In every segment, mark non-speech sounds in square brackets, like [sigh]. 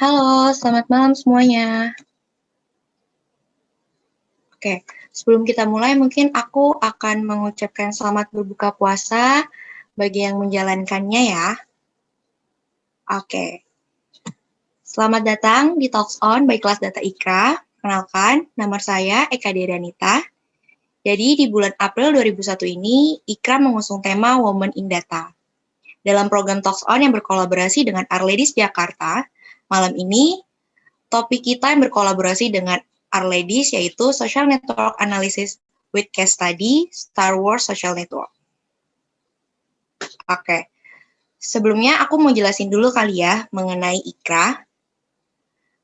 Halo, selamat malam semuanya. Oke, sebelum kita mulai mungkin aku akan mengucapkan selamat berbuka puasa bagi yang menjalankannya ya. Oke. Selamat datang di Talks On by kelas Data Ikra. Kenalkan, nama saya Eka Dedanita. Jadi di bulan April 2001 ini, Ikra mengusung tema Women in Data. Dalam program Talks On yang berkolaborasi dengan Arledis Jakarta, malam ini topik kita yang berkolaborasi dengan Arledis yaitu Social Network Analysis with Case Study Star Wars Social Network. Oke, sebelumnya aku mau jelasin dulu kali ya mengenai IKRA.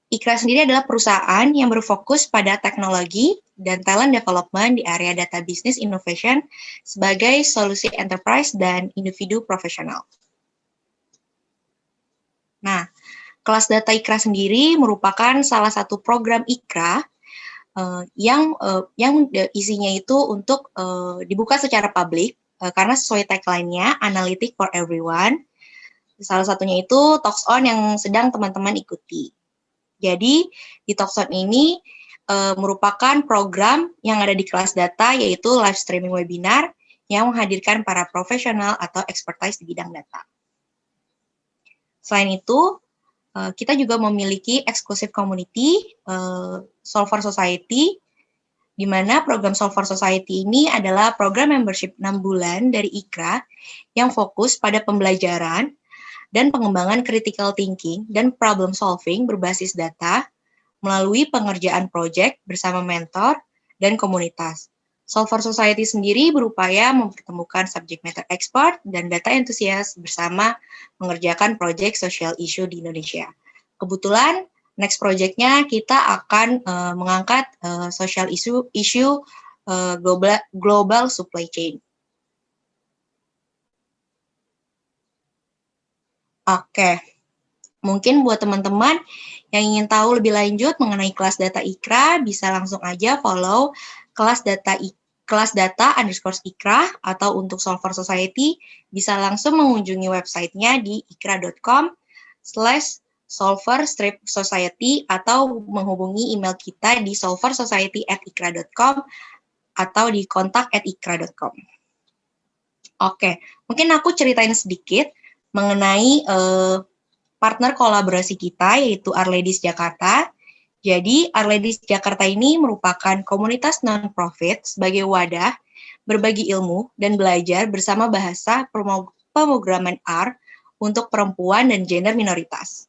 IKRA sendiri adalah perusahaan yang berfokus pada teknologi dan talent development di area data business innovation sebagai solusi enterprise dan individu profesional. Nah, kelas data IKRA sendiri merupakan salah satu program IKRA uh, yang uh, yang isinya itu untuk uh, dibuka secara publik uh, karena sesuai tagline-nya Analytic for Everyone. Salah satunya itu Talks On yang sedang teman-teman ikuti. Jadi di Talks On ini uh, merupakan program yang ada di kelas data yaitu live streaming webinar yang menghadirkan para profesional atau expertise di bidang data. Selain itu, Eh, kita juga memiliki eksklusif community uh, Solver Society, di mana program Solver Society ini adalah program membership 6 bulan dari IKRA yang fokus pada pembelajaran dan pengembangan critical thinking dan problem solving berbasis data melalui pengerjaan proyek bersama mentor dan komunitas. Solver Society sendiri berupaya mempertemukan subject matter expert dan data enthusiast bersama mengerjakan proyek social issue di Indonesia. Kebetulan next projectnya kita akan uh, mengangkat uh, social issue issue uh, global global supply chain. Oke, mungkin buat teman-teman yang ingin tahu lebih lanjut mengenai kelas data IKRA, bisa langsung aja follow kelas data IKRA kelas data underscore ikra atau untuk Solver Society bisa langsung mengunjungi websitenya di ikra.com slash solver strip society atau menghubungi email kita di solversociety at ikra.com atau di kontak at ikra.com. Oke, mungkin aku ceritain sedikit mengenai uh, partner kolaborasi kita yaitu Arledis Jakarta jadi, Arledis Jakarta ini merupakan komunitas non-profit sebagai wadah berbagi ilmu dan belajar bersama bahasa pemrograman R untuk perempuan dan gender minoritas.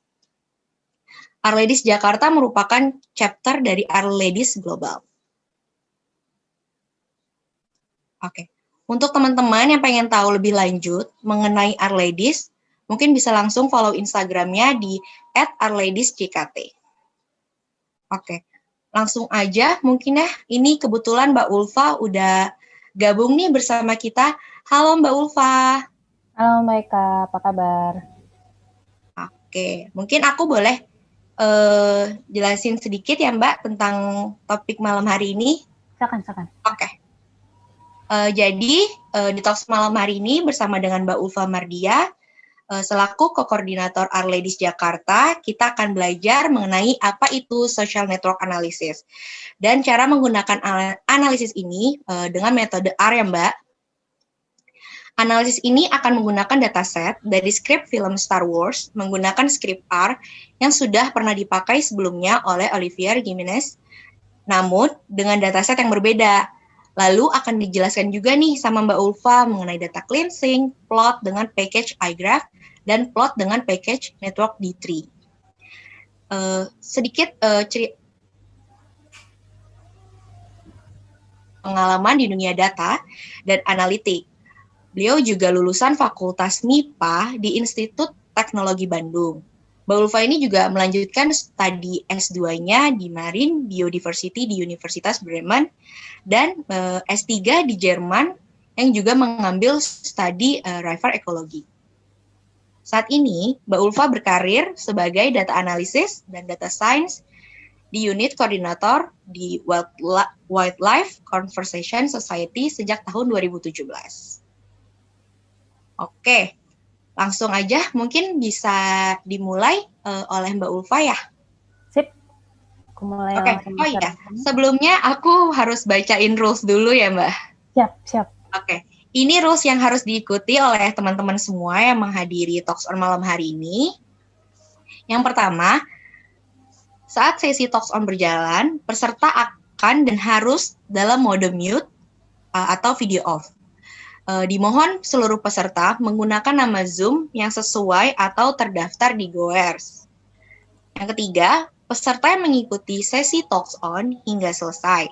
Arledis Jakarta merupakan chapter dari Arledis Global. Oke, untuk teman-teman yang pengen tahu lebih lanjut mengenai Arledis, mungkin bisa langsung follow Instagramnya di @arledisjkt. Oke, langsung aja mungkin ya. Ini kebetulan Mbak Ulfa udah gabung nih bersama kita. Halo Mbak Ulfa. Halo Mbak Eka, apa kabar? Oke, mungkin aku boleh uh, jelasin sedikit ya Mbak tentang topik malam hari ini. Silakan, silakan. Oke. Uh, jadi uh, di talks malam hari ini bersama dengan Mbak Ulfa Mardia, selaku koordinator Arledis Jakarta, kita akan belajar mengenai apa itu social network analysis dan cara menggunakan analisis ini eh, dengan metode R ya Mbak. Analisis ini akan menggunakan dataset dari skrip film Star Wars menggunakan skrip R yang sudah pernah dipakai sebelumnya oleh Olivier Gimenez, namun dengan dataset yang berbeda. Lalu akan dijelaskan juga nih sama Mbak Ulfa mengenai data cleansing, plot dengan package iGraph, dan plot dengan package network D3. Uh, eh, sedikit uh, cerita pengalaman di dunia data dan analitik. Beliau juga lulusan Fakultas MIPA di Institut Teknologi Bandung. Mbak Ulfa ini juga melanjutkan studi S2-nya di Marine Biodiversity di Universitas Bremen dan uh, eh, S3 di Jerman yang juga mengambil studi uh, river ekologi. Saat ini, Mbak Ulfa berkarir sebagai data analysis dan data science di unit koordinator di Wildlife Conversation Society sejak tahun 2017. Oke, langsung aja mungkin bisa dimulai uh, oleh Mbak Ulfa ya. Sip. Aku mulai Oke, okay. oh iya. Sebelumnya aku harus bacain rules dulu ya Mbak. Siap, siap. Oke. Okay. Ini rules yang harus diikuti oleh teman-teman semua yang menghadiri Talks on malam hari ini. Yang pertama, saat sesi Talks on berjalan, peserta akan dan harus dalam mode mute uh, atau video off. Uh, dimohon seluruh peserta menggunakan nama Zoom yang sesuai atau terdaftar di Goers. Yang ketiga, peserta yang mengikuti sesi Talks On hingga selesai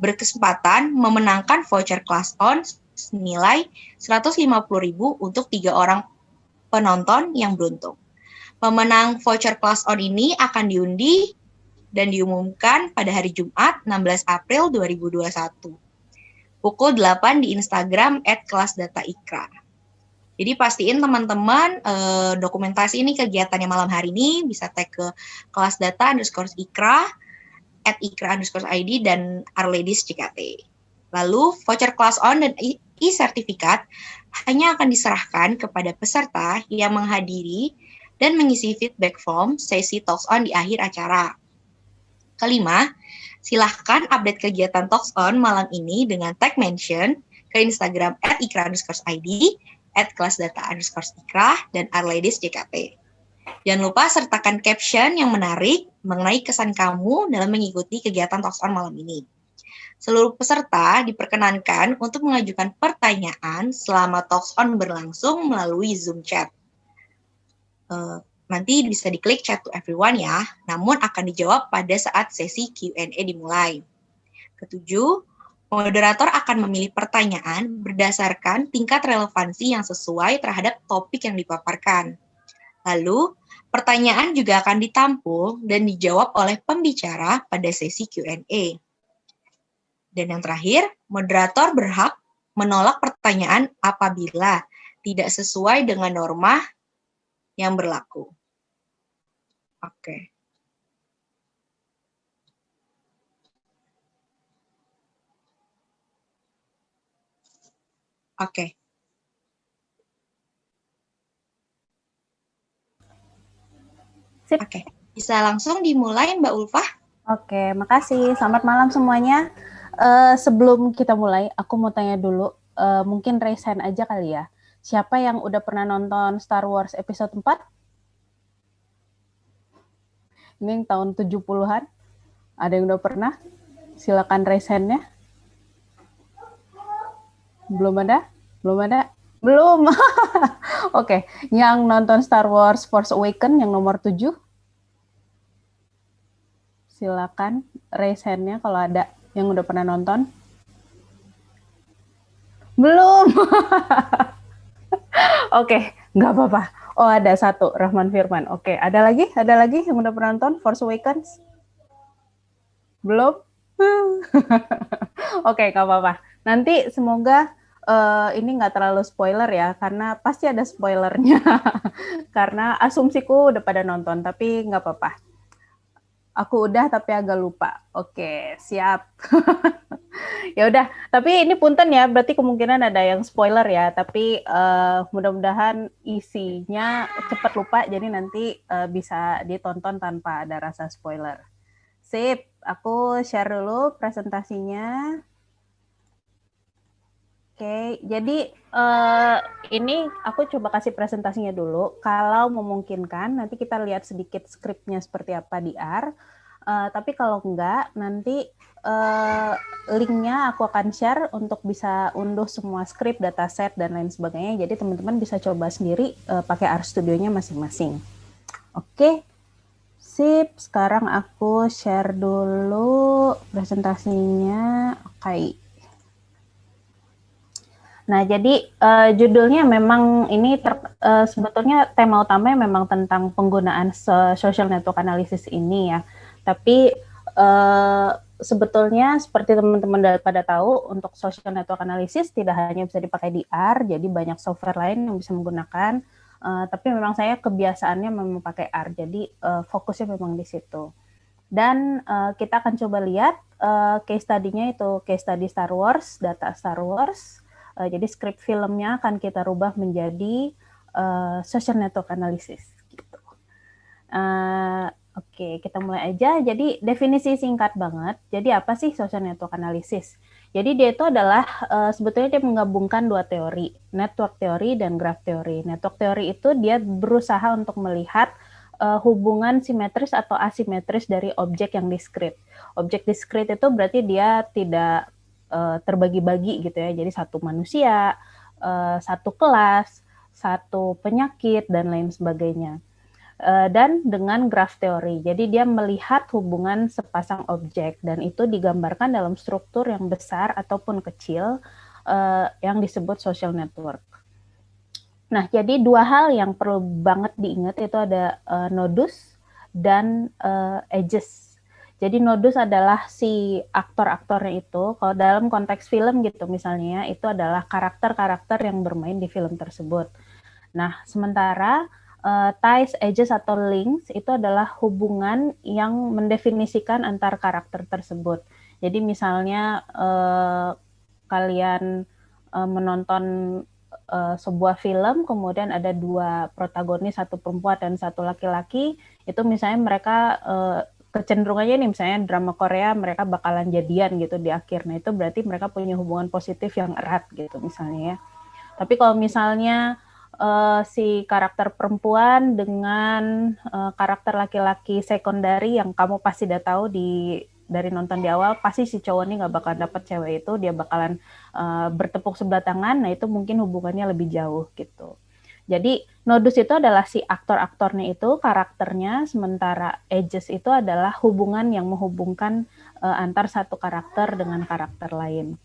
berkesempatan memenangkan voucher Class On senilai 150.000 untuk tiga orang penonton yang beruntung. Pemenang voucher Class On ini akan diundi dan diumumkan pada hari Jumat 16 April 2021 pukul 8 di Instagram at kelas data ikra. Jadi pastiin teman-teman eh, dokumentasi ini kegiatannya malam hari ini bisa tag ke kelas data underscore ikra, at ikra underscore ID dan Arledis JKT. Lalu voucher kelas on dan e-sertifikat hanya akan diserahkan kepada peserta yang menghadiri dan mengisi feedback form sesi talks on di akhir acara. Kelima, silahkan update kegiatan Talks On malam ini dengan tag mention ke Instagram at ID, at dan Arledis JKT. Jangan lupa sertakan caption yang menarik mengenai kesan kamu dalam mengikuti kegiatan Talks On malam ini. Seluruh peserta diperkenankan untuk mengajukan pertanyaan selama Talks On berlangsung melalui Zoom chat. Uh, Nanti bisa diklik chat to everyone ya, namun akan dijawab pada saat sesi Q&A dimulai. Ketujuh, moderator akan memilih pertanyaan berdasarkan tingkat relevansi yang sesuai terhadap topik yang dipaparkan. Lalu, pertanyaan juga akan ditampung dan dijawab oleh pembicara pada sesi Q&A. Dan yang terakhir, moderator berhak menolak pertanyaan apabila tidak sesuai dengan norma yang berlaku. Oke. Oke. Sip. Oke, bisa langsung dimulai Mbak Ulfa. Oke, makasih. Selamat malam semuanya. Uh, sebelum kita mulai, aku mau tanya dulu, uh, mungkin raise aja kali ya. Siapa yang udah pernah nonton Star Wars episode 4? Ini yang tahun 70-an. Ada yang udah pernah? Silakan raise hand-nya. Belum ada? Belum ada? Belum. [laughs] Oke, okay. yang nonton Star Wars Force Awaken yang nomor 7. Silakan raise hand-nya kalau ada yang udah pernah nonton. Belum. [laughs] Oke, okay, nggak apa-apa. Oh ada satu, Rahman Firman. Oke, okay. ada lagi? Ada lagi yang udah pernah nonton Force Awakens? Belum? [laughs] Oke, okay, nggak apa-apa. Nanti semoga uh, ini nggak terlalu spoiler ya, karena pasti ada spoilernya. [laughs] karena asumsiku udah pada nonton, tapi nggak apa-apa. Aku udah tapi agak lupa. Oke, siap. [laughs] ya udah, tapi ini punten ya, berarti kemungkinan ada yang spoiler ya, tapi uh, mudah-mudahan isinya cepat lupa jadi nanti uh, bisa ditonton tanpa ada rasa spoiler. Sip, aku share dulu presentasinya. Oke, jadi uh, ini aku coba kasih presentasinya dulu. Kalau memungkinkan, nanti kita lihat sedikit skripnya seperti apa di R. Uh, tapi kalau enggak, nanti uh, linknya aku akan share untuk bisa unduh semua skrip, dataset, dan lain sebagainya. Jadi teman-teman bisa coba sendiri uh, pakai R Studio-nya masing-masing. Oke, sip. Sekarang aku share dulu presentasinya. Oke. Okay. Nah, jadi uh, judulnya memang ini ter, uh, sebetulnya tema utamanya memang tentang penggunaan social network analysis ini ya. Tapi uh, sebetulnya seperti teman-teman pada tahu untuk social network analysis tidak hanya bisa dipakai di R, jadi banyak software lain yang bisa menggunakan. Uh, tapi memang saya kebiasaannya memang pakai R, jadi uh, fokusnya memang di situ. Dan uh, kita akan coba lihat uh, case study-nya itu case study Star Wars, data Star Wars, Uh, jadi script filmnya akan kita rubah menjadi uh, social network analysis. Gitu. Uh, Oke, kita mulai aja. Jadi definisi singkat banget. Jadi apa sih social network analysis? Jadi dia itu adalah uh, sebetulnya dia menggabungkan dua teori, network teori dan graph teori. Network teori itu dia berusaha untuk melihat uh, hubungan simetris atau asimetris dari objek yang diskrit. Objek diskrit itu berarti dia tidak uh, terbagi-bagi gitu ya. Jadi satu manusia, uh, satu kelas, satu penyakit dan lain sebagainya. Eh, dan dengan graph teori. Jadi dia melihat hubungan sepasang objek dan itu digambarkan dalam struktur yang besar ataupun kecil uh, yang disebut social network. Nah, jadi dua hal yang perlu banget diingat itu ada uh, nodus dan edges. Jadi nodus adalah si aktor-aktornya itu. Kalau dalam konteks film gitu misalnya, itu adalah karakter-karakter yang bermain di film tersebut. Nah, sementara uh, ties, edges atau links itu adalah hubungan yang mendefinisikan antar karakter tersebut. Jadi misalnya uh, kalian uh, menonton uh, sebuah film, kemudian ada dua protagonis, satu perempuan dan satu laki-laki, itu misalnya mereka uh, kecenderungannya nih misalnya drama Korea mereka bakalan jadian gitu di akhir. Nah itu berarti mereka punya hubungan positif yang erat gitu misalnya ya. Tapi kalau misalnya uh, si karakter perempuan dengan uh, karakter laki-laki sekundari yang kamu pasti udah tahu di dari nonton di awal pasti si cowok ini nggak bakal dapet cewek itu dia bakalan uh, bertepuk sebelah tangan nah itu mungkin hubungannya lebih jauh gitu. Jadi nodus itu adalah si aktor-aktornya itu karakternya sementara edges itu adalah hubungan yang menghubungkan uh, antar satu karakter dengan karakter lain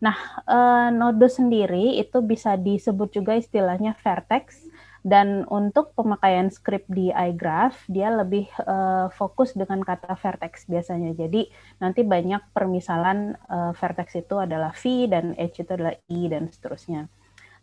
Nah, uh, node sendiri itu bisa disebut juga istilahnya vertex dan untuk pemakaian script di iGraph dia lebih uh, fokus dengan kata vertex biasanya. Jadi nanti banyak permisalan uh, vertex itu adalah V dan H itu adalah I dan seterusnya.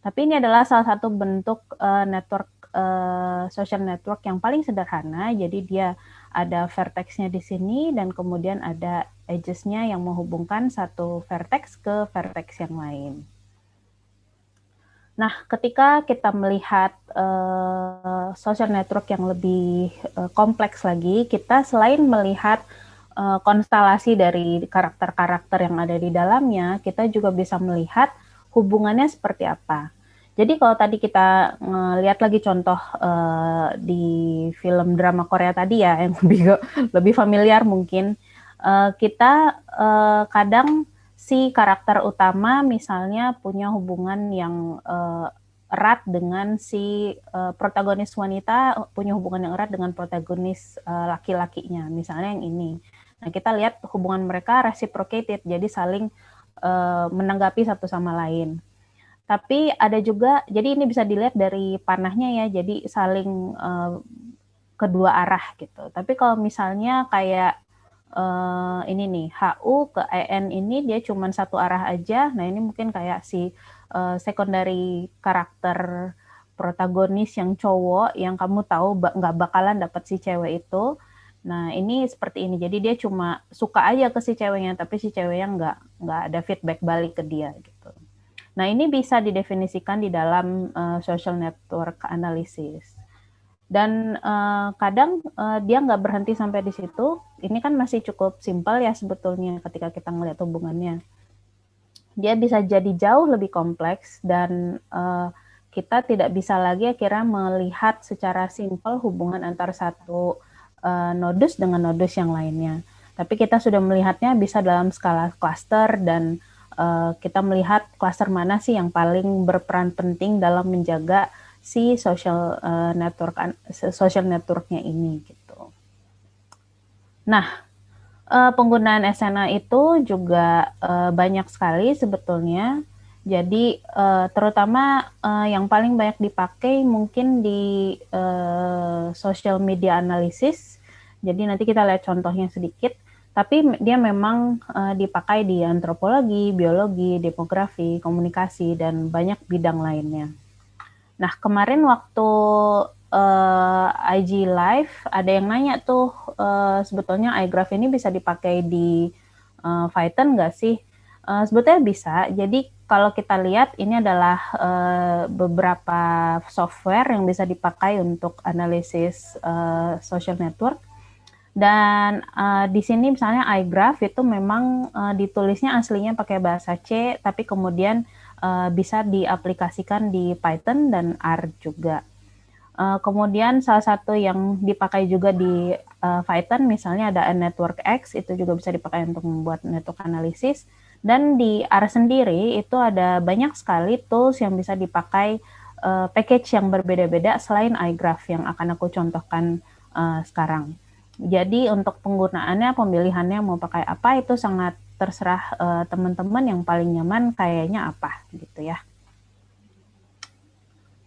Tapi ini adalah salah satu bentuk uh, network uh, social network yang paling sederhana. Jadi dia ada vertexnya di sini dan kemudian ada edges-nya yang menghubungkan satu vertex ke vertex yang lain. Nah, ketika kita melihat uh, social network yang lebih uh, kompleks lagi, kita selain melihat uh, konstelasi dari karakter-karakter yang ada di dalamnya, kita juga bisa melihat hubungannya seperti apa. Jadi kalau tadi kita ngelihat lagi contoh uh, di film drama Korea tadi ya yang [laughs] lebih lebih familiar mungkin uh, kita uh, kadang si karakter utama misalnya punya hubungan yang uh, erat dengan si uh, protagonis wanita punya hubungan yang erat dengan protagonis uh, laki-lakinya misalnya yang ini. Nah kita lihat hubungan mereka reciprocated jadi saling uh, menanggapi satu sama lain. Tapi ada juga, jadi ini bisa dilihat dari panahnya ya, jadi saling uh, kedua arah gitu. Tapi kalau misalnya kayak uh, ini nih, HU ke EN ini dia cuma satu arah aja, nah ini mungkin kayak si uh, secondary karakter protagonis yang cowok yang kamu tahu nggak bakalan dapat si cewek itu. Nah ini seperti ini, jadi dia cuma suka aja ke si ceweknya, tapi si ceweknya nggak nggak ada feedback balik ke dia gitu. Nah, ini bisa didefinisikan di dalam uh, social network analysis. Dan uh, kadang uh, dia nggak berhenti sampai di situ. Ini kan masih cukup simpel ya sebetulnya ketika kita ngelihat hubungannya. Dia bisa jadi jauh lebih kompleks dan uh, kita tidak bisa lagi akhirnya melihat secara simpel hubungan antara satu uh, nodus dengan nodus yang lainnya. Tapi kita sudah melihatnya bisa dalam skala cluster dan uh, kita melihat klaster mana sih yang paling berperan penting dalam menjaga si social uh, network social networknya ini gitu. Nah, uh, penggunaan SNA itu juga uh, banyak sekali sebetulnya. Jadi uh, terutama uh, yang paling banyak dipakai mungkin di uh, social media analysis. Jadi nanti kita lihat contohnya sedikit tapi dia memang uh, dipakai di antropologi, biologi, demografi, komunikasi, dan banyak bidang lainnya. Nah, kemarin waktu uh, eh, IG Live, ada yang nanya tuh, uh, sebetulnya iGraph ini bisa dipakai di uh, Python nggak sih? Uh, sebetulnya bisa, jadi kalau kita lihat ini adalah uh, beberapa software yang bisa dipakai untuk analisis uh, social network. Dan uh, di sini misalnya iGraph itu memang uh, ditulisnya aslinya pakai bahasa C, tapi kemudian uh, bisa diaplikasikan di Python dan R juga. Uh, kemudian salah satu yang dipakai juga di uh, Python misalnya ada Network X itu juga bisa dipakai untuk membuat network analisis dan di R sendiri itu ada banyak sekali tools yang bisa dipakai uh, package yang berbeda-beda selain iGraph yang akan aku contohkan uh, sekarang. Jadi untuk penggunaannya, pemilihannya mau pakai apa itu sangat terserah uh, teman-teman yang paling nyaman kayaknya apa gitu ya.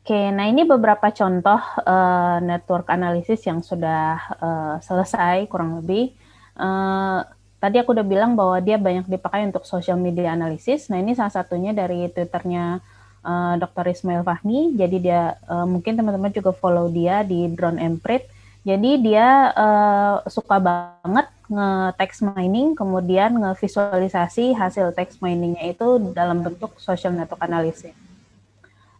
Oke, nah ini beberapa contoh uh, network analysis yang sudah uh, selesai kurang lebih. Uh, tadi aku udah bilang bahwa dia banyak dipakai untuk social media analysis. Nah ini salah satunya dari twitternya uh, eh, Dr. Ismail Fahmi. Jadi dia uh, mungkin teman-teman juga follow dia di Drone Emprit. Jadi dia uh, suka banget nge-text mining, kemudian nge-visualisasi hasil text miningnya itu dalam bentuk social network analysis.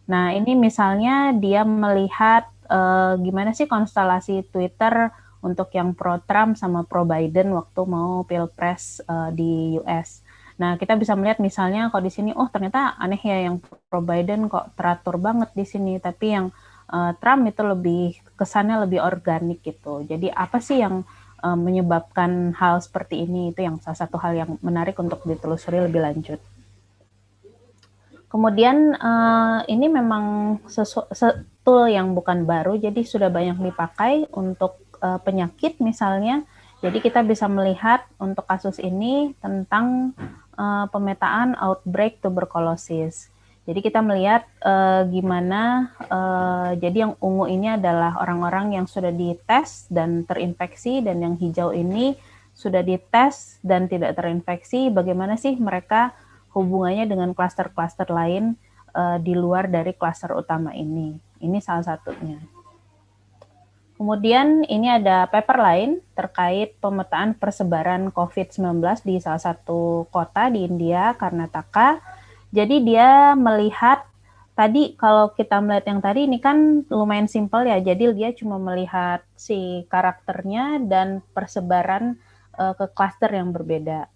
Nah ini misalnya dia melihat uh, gimana sih konstelasi Twitter untuk yang pro Trump sama pro Biden waktu mau pilpres uh, di US. Nah, kita bisa melihat misalnya kalau di sini, oh ternyata aneh ya yang pro Biden kok teratur banget di sini, tapi yang Trump itu lebih kesannya lebih organik gitu. Jadi apa sih yang uh, menyebabkan hal seperti ini? Itu yang salah satu hal yang menarik untuk ditelusuri lebih lanjut. Kemudian uh, ini memang tool yang bukan baru, jadi sudah banyak dipakai untuk uh, penyakit misalnya. Jadi kita bisa melihat untuk kasus ini tentang uh, pemetaan outbreak tuberkulosis. Jadi kita melihat uh, gimana, uh, jadi yang ungu ini adalah orang-orang yang sudah dites dan terinfeksi, dan yang hijau ini sudah dites dan tidak terinfeksi. Bagaimana sih mereka hubungannya dengan klaster-klaster lain uh, di luar dari klaster utama ini? Ini salah satunya. Kemudian ini ada paper lain terkait pemetaan persebaran COVID-19 di salah satu kota di India, Karnataka. Jadi dia melihat tadi kalau kita melihat yang tadi ini kan lumayan simpel ya. Jadi dia cuma melihat si karakternya dan persebaran uh, ke klaster yang berbeda.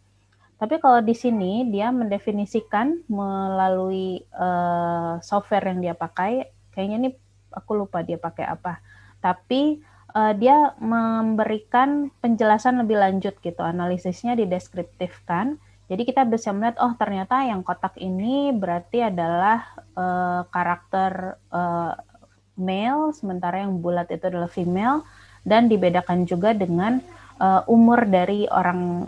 Tapi kalau di sini dia mendefinisikan melalui uh, software yang dia pakai, kayaknya ini aku lupa dia pakai apa tapi uh, dia memberikan penjelasan lebih lanjut gitu, analisisnya dideskriptifkan. Jadi kita bisa melihat, oh ternyata yang kotak ini berarti adalah uh, karakter uh, male, sementara yang bulat itu adalah female, dan dibedakan juga dengan uh, umur dari orang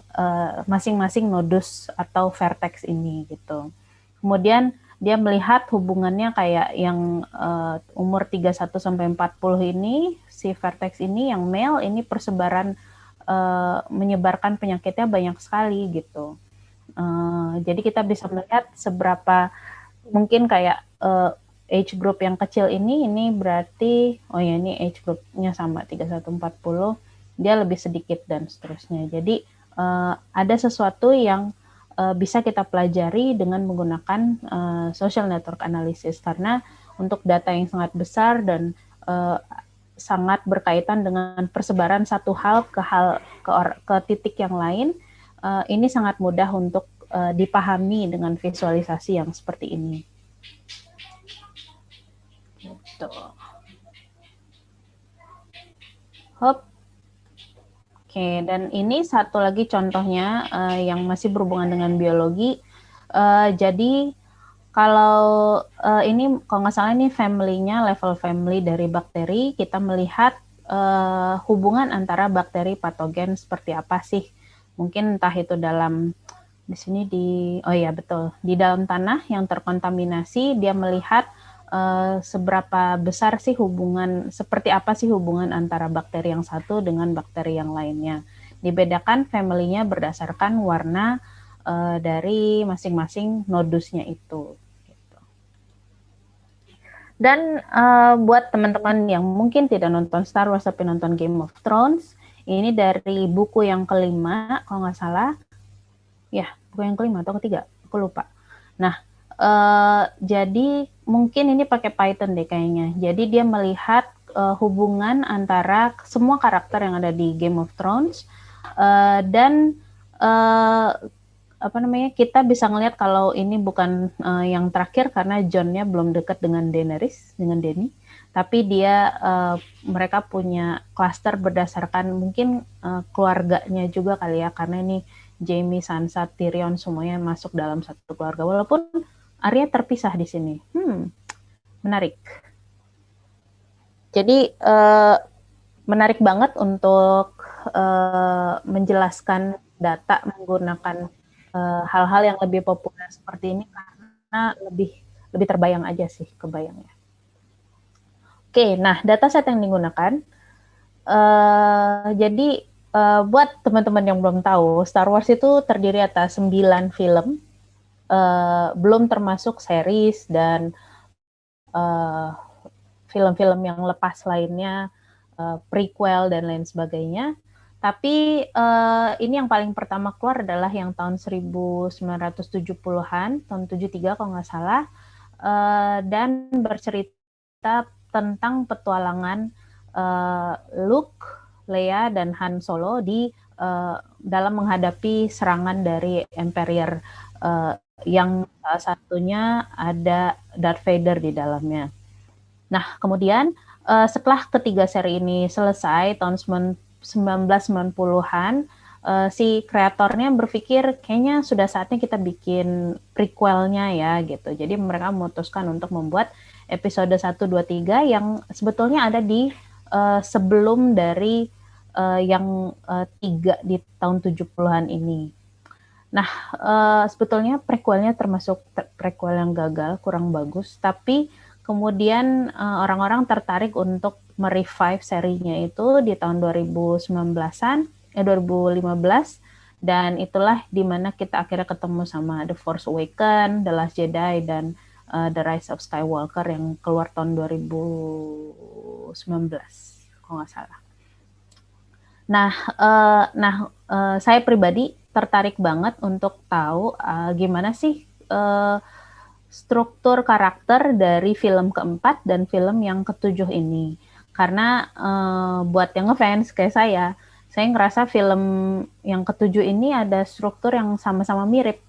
masing-masing uh, nodus atau vertex ini gitu. Kemudian dia melihat hubungannya kayak yang uh, umur 31 sampai 40 ini si vertex ini yang male ini persebaran uh, menyebarkan penyakitnya banyak sekali gitu. Uh, jadi kita bisa melihat seberapa mungkin kayak uh, age group yang kecil ini ini berarti oh ya ini age groupnya sama 3140 dia lebih sedikit dan seterusnya. Jadi uh, ada sesuatu yang uh, bisa kita pelajari dengan menggunakan uh, social network analysis karena untuk data yang sangat besar dan uh, sangat berkaitan dengan persebaran satu hal ke hal ke, or, ke titik yang lain uh, ini sangat mudah untuk uh, dipahami dengan visualisasi yang seperti ini. Gitu. Hop. Oke, dan ini satu lagi contohnya uh, yang masih berhubungan dengan biologi. Uh, jadi kalau uh, ini kalau nggak salah ini family-nya level family dari bakteri, kita melihat uh, hubungan antara bakteri patogen seperti apa sih? Mungkin entah itu dalam di sini di oh iya betul di dalam tanah yang terkontaminasi dia melihat uh, seberapa besar sih hubungan, seperti apa sih hubungan antara bakteri yang satu dengan bakteri yang lainnya. Dibedakan family-nya berdasarkan warna uh, dari masing-masing nodusnya itu. Gitu. Dan uh, buat teman-teman yang mungkin tidak nonton Star Wars tapi nonton Game of Thrones, ini dari buku yang kelima, kalau nggak salah, ya buku yang kelima atau ketiga, aku lupa. Nah, Uh, jadi mungkin ini pakai Python deh kayaknya. Jadi dia melihat uh, hubungan antara semua karakter yang ada di Game of Thrones uh, dan uh, apa namanya kita bisa ngelihat kalau ini bukan uh, yang terakhir karena Johnnya belum dekat dengan Daenerys dengan Dany tapi dia uh, mereka punya klaster berdasarkan mungkin uh, keluarganya juga kali ya karena ini Jamie, Sansa, Tyrion semuanya masuk dalam satu keluarga walaupun Arya terpisah di sini. Hmm, menarik. Jadi uh, menarik banget untuk uh, menjelaskan data menggunakan hal-hal uh, yang lebih populer seperti ini karena lebih lebih terbayang aja sih kebayangnya. Oke, nah dataset yang digunakan. Uh, jadi uh, buat teman-teman yang belum tahu, Star Wars itu terdiri atas 9 film uh, belum termasuk series dan film film-film yang lepas lainnya, uh, prequel dan lain sebagainya. Tapi uh, ini yang paling pertama keluar adalah yang tahun 1970-an, tahun 73 kalau nggak salah, uh, dan bercerita tentang petualangan uh, Luke, Leia, dan Han Solo di uh, dalam menghadapi serangan dari Empire uh, yang salah satunya ada Darth Vader di dalamnya. Nah, kemudian uh, setelah ketiga seri ini selesai tahun 1990-an, uh, si kreatornya berpikir kayaknya sudah saatnya kita bikin prequelnya ya gitu. Jadi mereka memutuskan untuk membuat episode 1 2 3 yang sebetulnya ada di uh, sebelum dari uh, yang uh, tiga di tahun 70-an ini. Nah, uh, sebetulnya prequelnya termasuk prequel yang gagal, kurang bagus, tapi kemudian uh, orang-orang tertarik untuk merevive serinya itu di tahun 2019-an, eh 2015 dan itulah di mana kita akhirnya ketemu sama The Force Awakens, The Last Jedi dan uh, The Rise of Skywalker yang keluar tahun 2019 kalau nggak salah. Nah, uh, nah uh, saya pribadi tertarik banget untuk tahu uh, gimana sih uh, struktur karakter dari film keempat dan film yang ketujuh ini. Karena uh, buat yang ngefans kayak saya, saya ngerasa film yang ketujuh ini ada struktur yang sama-sama mirip.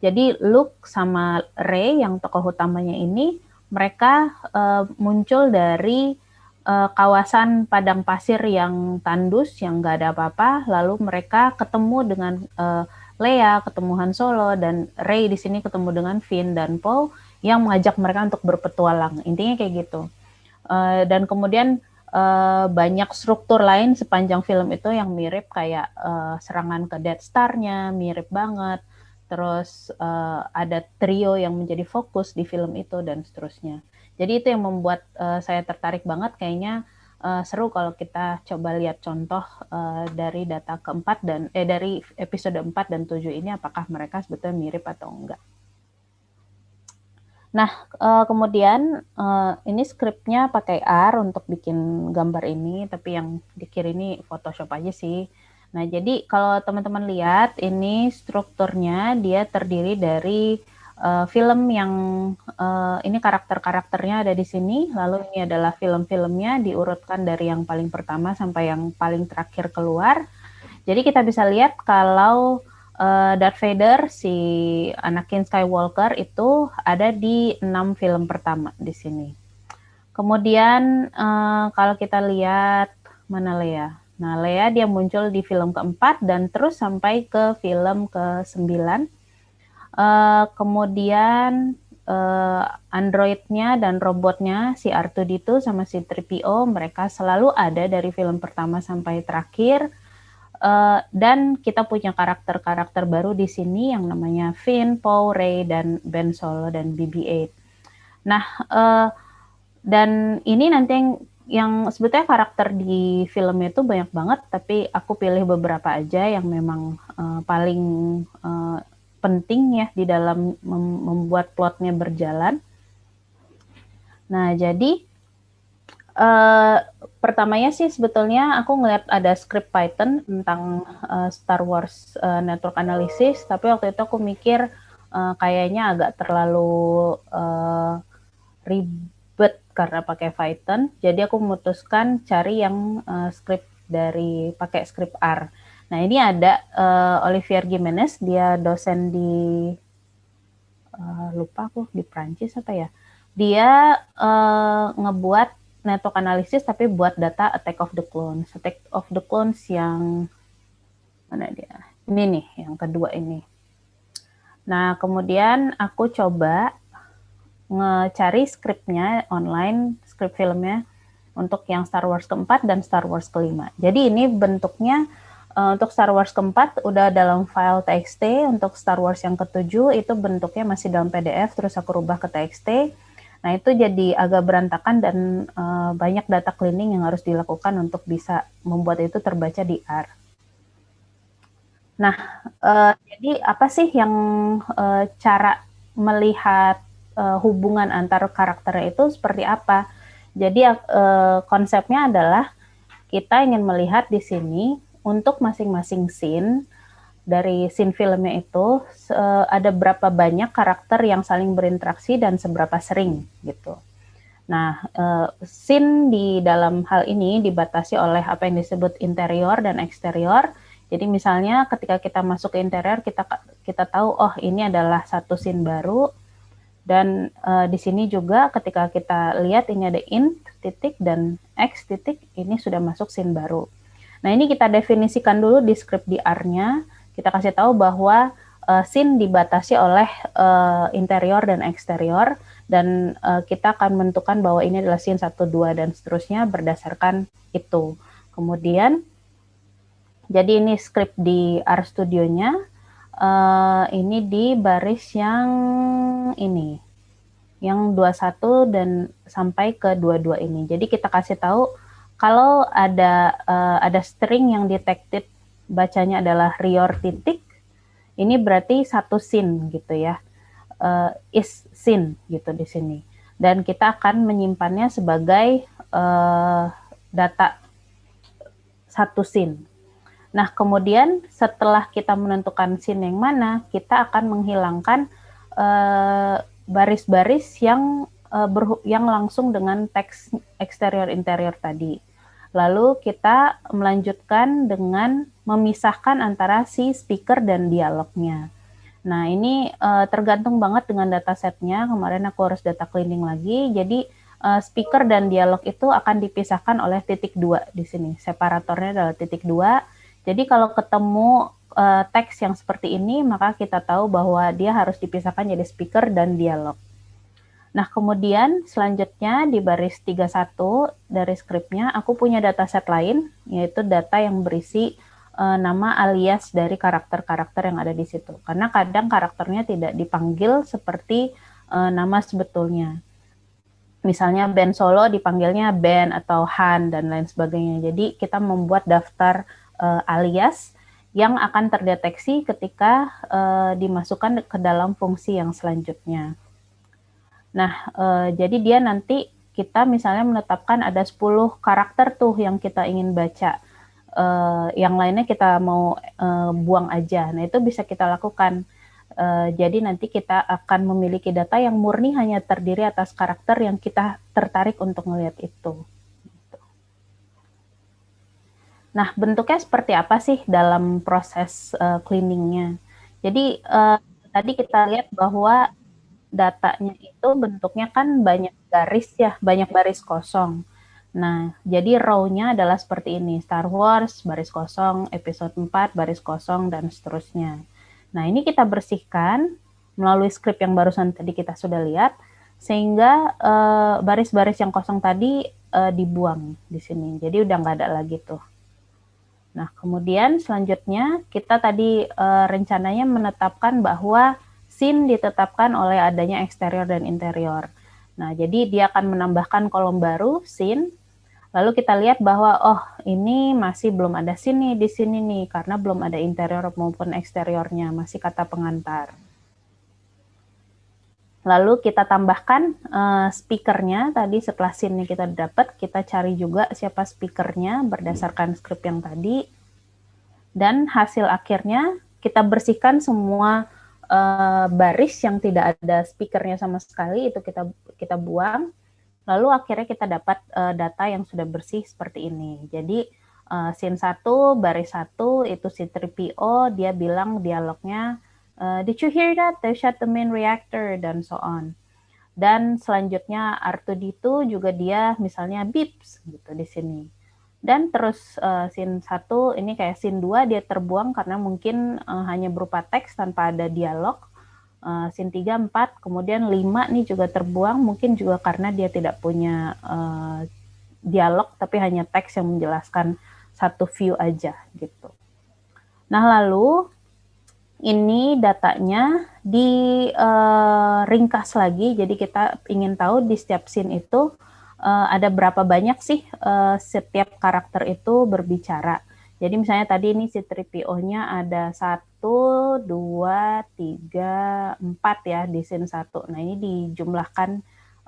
Jadi Luke sama Rey yang tokoh utamanya ini, mereka uh, muncul dari uh, kawasan padang pasir yang tandus, yang nggak ada apa-apa. Lalu mereka ketemu dengan uh, Leia, ketemu Han Solo, dan Rey di sini ketemu dengan Finn dan Poe yang mengajak mereka untuk berpetualang. Intinya kayak gitu. Uh, dan kemudian uh, banyak struktur lain sepanjang film itu yang mirip kayak uh, serangan ke Death Star-nya, mirip banget. Terus uh, ada trio yang menjadi fokus di film itu dan seterusnya. Jadi itu yang membuat uh, saya tertarik banget kayaknya uh, seru kalau kita coba lihat contoh uh, dari data keempat dan eh dari episode 4 dan 7 ini apakah mereka sebetulnya mirip atau enggak. Nah, uh, kemudian uh, ini skripnya pakai R untuk bikin gambar ini, tapi yang dikir ini Photoshop aja sih. Nah, jadi kalau teman-teman lihat ini strukturnya dia terdiri dari uh, film yang uh, ini karakter-karakternya ada di sini, lalu ini adalah film-filmnya diurutkan dari yang paling pertama sampai yang paling terakhir keluar. Jadi kita bisa lihat kalau uh, Darth Vader si Anakin Skywalker itu ada di enam film pertama di sini. Kemudian uh, kalau kita lihat mana Leia? Nah, Leia dia muncul di film keempat dan terus sampai ke film ke sembilan Uh, kemudian uh, Androidnya dan robotnya si R2D2 sama si 3PO mereka selalu ada dari film pertama sampai terakhir. Uh, dan kita punya karakter-karakter baru di sini yang namanya Finn, Poe, Rey, dan Ben Solo dan BB-8. Nah, uh, dan ini nanti yang, yang sebetulnya karakter di filmnya itu banyak banget, tapi aku pilih beberapa aja yang memang uh, paling uh, penting ya di dalam mem membuat plotnya berjalan. Nah, jadi uh, pertamanya sih sebetulnya aku ngeliat ada script Python tentang uh, Star Wars uh, Network Analysis, tapi waktu itu aku mikir uh, kayaknya agak terlalu uh, ribet karena pakai Python. Jadi aku memutuskan cari yang uh, script dari pakai script R. Nah ini ada uh, Olivier Gimenez, dia dosen di uh, lupa aku di Prancis apa ya. Dia uh, ngebuat network analysis tapi buat data attack of the clones. Attack of the clones yang mana dia? Ini nih, yang kedua ini. Nah, kemudian aku coba ngecari skripnya online, skrip filmnya untuk yang Star Wars keempat dan Star Wars kelima. Jadi ini bentuknya uh, untuk Star Wars keempat udah dalam file TXT, untuk Star Wars yang ketujuh itu bentuknya masih dalam PDF, terus aku rubah ke TXT. Nah itu jadi agak berantakan dan uh, banyak data cleaning yang harus dilakukan untuk bisa membuat itu terbaca di R. Nah, uh, jadi apa sih yang uh, cara melihat uh, hubungan antar karakternya itu seperti apa? Jadi uh, konsepnya adalah kita ingin melihat di sini untuk masing-masing scene dari scene filmnya itu uh, ada berapa banyak karakter yang saling berinteraksi dan seberapa sering gitu. Nah, scene di dalam hal ini dibatasi oleh apa yang disebut interior dan eksterior jadi misalnya ketika kita masuk ke interior kita kita tahu oh ini adalah satu scene baru dan uh, di sini juga ketika kita lihat ini ada int titik dan x titik ini sudah masuk scene baru. Nah ini kita definisikan dulu di script di R-nya. Kita kasih tahu bahwa uh, scene dibatasi oleh uh, interior dan eksterior dan uh, kita akan menentukan bahwa ini adalah scene 1, 2 dan seterusnya berdasarkan itu. Kemudian jadi ini script di R Studio-nya. Uh, ini di baris yang ini. Yang 21 dan sampai ke 22 ini. Jadi kita kasih tahu kalau ada uh, ada string yang detected bacanya adalah rior titik, ini berarti satu scene gitu ya. Uh, is scene gitu di sini. Dan kita akan menyimpannya sebagai uh, data satu scene Nah, kemudian setelah kita menentukan scene yang mana, kita akan menghilangkan eh, baris-baris uh, yang uh, yang langsung dengan teks eksterior interior tadi. Lalu kita melanjutkan dengan memisahkan antara si speaker dan dialognya. Nah, ini uh, tergantung banget dengan datasetnya. Kemarin aku harus data cleaning lagi. Jadi uh, speaker dan dialog itu akan dipisahkan oleh titik dua di sini. Separatornya adalah titik dua jadi kalau ketemu uh, teks yang seperti ini, maka kita tahu bahwa dia harus dipisahkan jadi speaker dan dialog. Nah, kemudian selanjutnya di baris 31 dari skripnya, aku punya dataset lain, yaitu data yang berisi uh, nama alias dari karakter-karakter yang ada di situ. Karena kadang karakternya tidak dipanggil seperti uh, nama sebetulnya. Misalnya band solo dipanggilnya band atau Han dan lain sebagainya. Jadi kita membuat daftar uh, alias yang akan terdeteksi ketika uh, dimasukkan ke dalam fungsi yang selanjutnya. Nah, uh, jadi dia nanti kita misalnya menetapkan ada 10 karakter tuh yang kita ingin baca. Uh, yang lainnya kita mau uh, buang aja. Nah, itu bisa kita lakukan. Uh, jadi nanti kita akan memiliki data yang murni hanya terdiri atas karakter yang kita tertarik untuk melihat itu. Nah, bentuknya seperti apa sih dalam proses uh, cleaningnya? Jadi uh, tadi kita lihat bahwa datanya itu bentuknya kan banyak garis ya, banyak baris kosong. Nah, jadi row-nya adalah seperti ini, Star Wars, baris kosong, episode 4, baris kosong, dan seterusnya. Nah, ini kita bersihkan melalui script yang barusan tadi kita sudah lihat, sehingga eh, baris-baris uh, yang kosong tadi uh, dibuang di sini. Jadi udah nggak ada lagi tuh. Nah, kemudian selanjutnya kita tadi e, rencananya menetapkan bahwa scene ditetapkan oleh adanya eksterior dan interior. Nah, jadi dia akan menambahkan kolom baru scene. Lalu kita lihat bahwa oh, ini masih belum ada scene nih di sini nih karena belum ada interior maupun eksteriornya, masih kata pengantar. Lalu kita tambahkan uh, speakernya tadi setelah scene kita dapat, kita cari juga siapa speakernya berdasarkan script yang tadi. Dan hasil akhirnya kita bersihkan semua uh, baris yang tidak ada speakernya sama sekali itu kita kita buang. Lalu akhirnya kita dapat uh, data yang sudah bersih seperti ini. Jadi uh, scene 1 baris 1 itu si 3PO dia bilang dialognya uh, did you hear that they shut the main reactor dan so on. Dan selanjutnya R2D2 juga dia misalnya beeps gitu di sini. Dan terus uh, scene 1 ini kayak scene 2 dia terbuang karena mungkin uh, hanya berupa teks tanpa ada dialog. Uh, scene 3, 4, kemudian 5 nih juga terbuang mungkin juga karena dia tidak punya uh, dialog tapi hanya teks yang menjelaskan satu view aja gitu. Nah lalu ini datanya diringkas uh, lagi jadi kita ingin tahu di setiap scene itu uh, ada berapa banyak sih uh, setiap karakter itu berbicara. Jadi misalnya tadi ini si 3PO-nya ada satu, dua, tiga, empat ya di scene satu. Nah ini dijumlahkan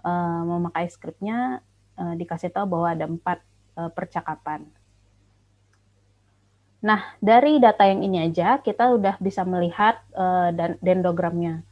uh, memakai skripnya uh, dikasih tahu bahwa ada empat uh, percakapan. Nah dari data yang ini aja kita udah bisa melihat uh, dendogramnya.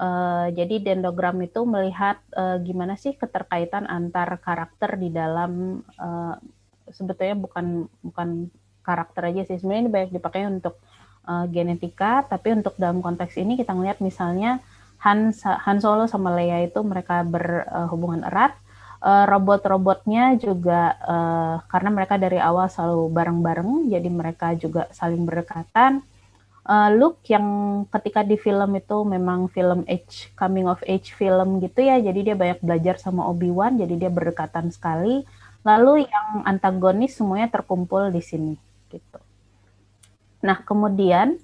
Uh, jadi dendogram itu melihat uh, gimana sih keterkaitan antar karakter di dalam uh, sebetulnya bukan bukan karakter aja sih sebenarnya ini banyak dipakai untuk uh, genetika tapi untuk dalam konteks ini kita melihat misalnya Han Han Solo sama Leia itu mereka berhubungan erat uh, robot-robotnya juga uh, karena mereka dari awal selalu bareng-bareng jadi mereka juga saling berdekatan. Uh, look yang ketika di film itu memang film age coming of age film gitu ya jadi dia banyak belajar sama Obi Wan jadi dia berdekatan sekali. Lalu yang antagonis semuanya terkumpul di sini gitu. Nah kemudian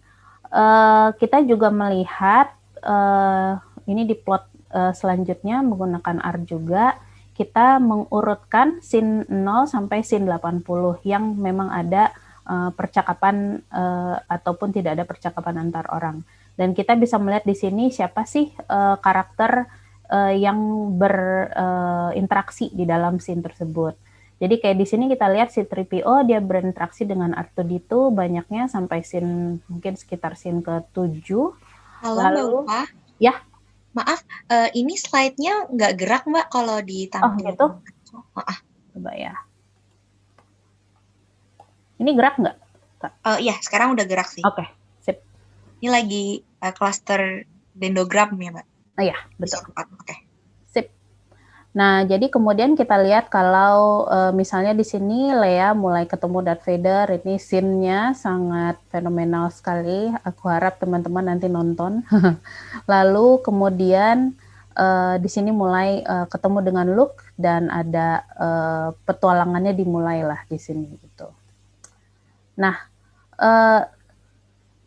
uh, kita juga melihat uh, ini di plot uh, selanjutnya menggunakan R juga kita mengurutkan scene 0 sampai scene 80 yang memang ada uh, percakapan uh, ataupun tidak ada percakapan antar orang. Dan kita bisa melihat di sini siapa sih uh, karakter uh, yang berinteraksi uh, di dalam scene tersebut. Jadi kayak di sini kita lihat si 3PO dia berinteraksi dengan R2D2 banyaknya sampai scene mungkin sekitar scene ke-7. Halo Lalu, Mbak. Ya. Maaf, uh, ini slide-nya nggak gerak Mbak kalau. Oh gitu? Maaf. Coba ya. Ini gerak nggak? Uh, iya, sekarang udah gerak sih. Oke, okay, sip. Ini lagi uh, cluster dendrogram ya, Mbak? Oh iya, betul. Oke. Nah, jadi kemudian kita lihat kalau uh, misalnya di sini Lea mulai ketemu Darth Vader, ini scene-nya sangat fenomenal sekali. Aku harap teman-teman nanti nonton. [laughs] Lalu kemudian uh, di sini mulai uh, ketemu dengan Luke dan ada uh, petualangannya dimulailah di sini gitu. Nah, uh,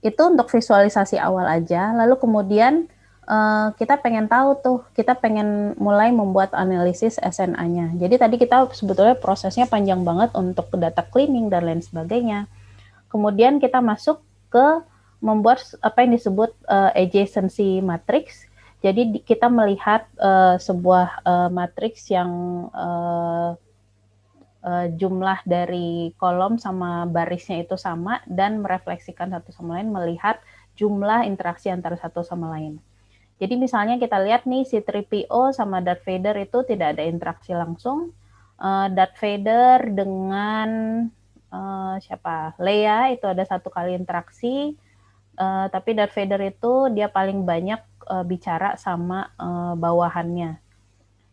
itu untuk visualisasi awal aja. Lalu kemudian uh, kita pengen tahu tuh, kita pengen mulai membuat analisis SNA-nya. Jadi tadi kita sebetulnya prosesnya panjang banget untuk data cleaning dan lain sebagainya. Kemudian kita masuk ke membuat apa yang disebut uh, adjacency matrix. Jadi kita melihat uh, sebuah uh, matriks yang uh, uh, jumlah dari kolom sama barisnya itu sama dan merefleksikan satu sama lain melihat jumlah interaksi antara satu sama lain. Jadi misalnya kita lihat nih si 3PO sama Darth Vader itu tidak ada interaksi langsung. Uh, Darth Vader dengan uh, siapa? Leia itu ada satu kali interaksi. Uh, tapi Darth Vader itu dia paling banyak uh, bicara sama uh, bawahannya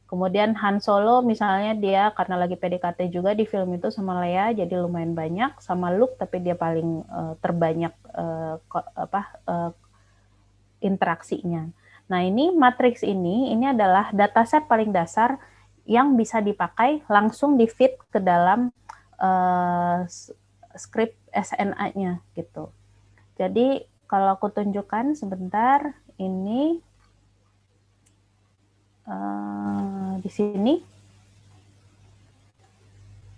Kemudian Han Solo misalnya dia karena lagi PDKT juga di film itu sama Leia jadi lumayan banyak sama Luke tapi dia paling uh, terbanyak uh, apa uh, interaksinya. Nah, ini matriks ini ini adalah dataset paling dasar yang bisa dipakai langsung di fit ke dalam uh, script SNA-nya gitu. Jadi kalau aku tunjukkan sebentar ini uh, di sini.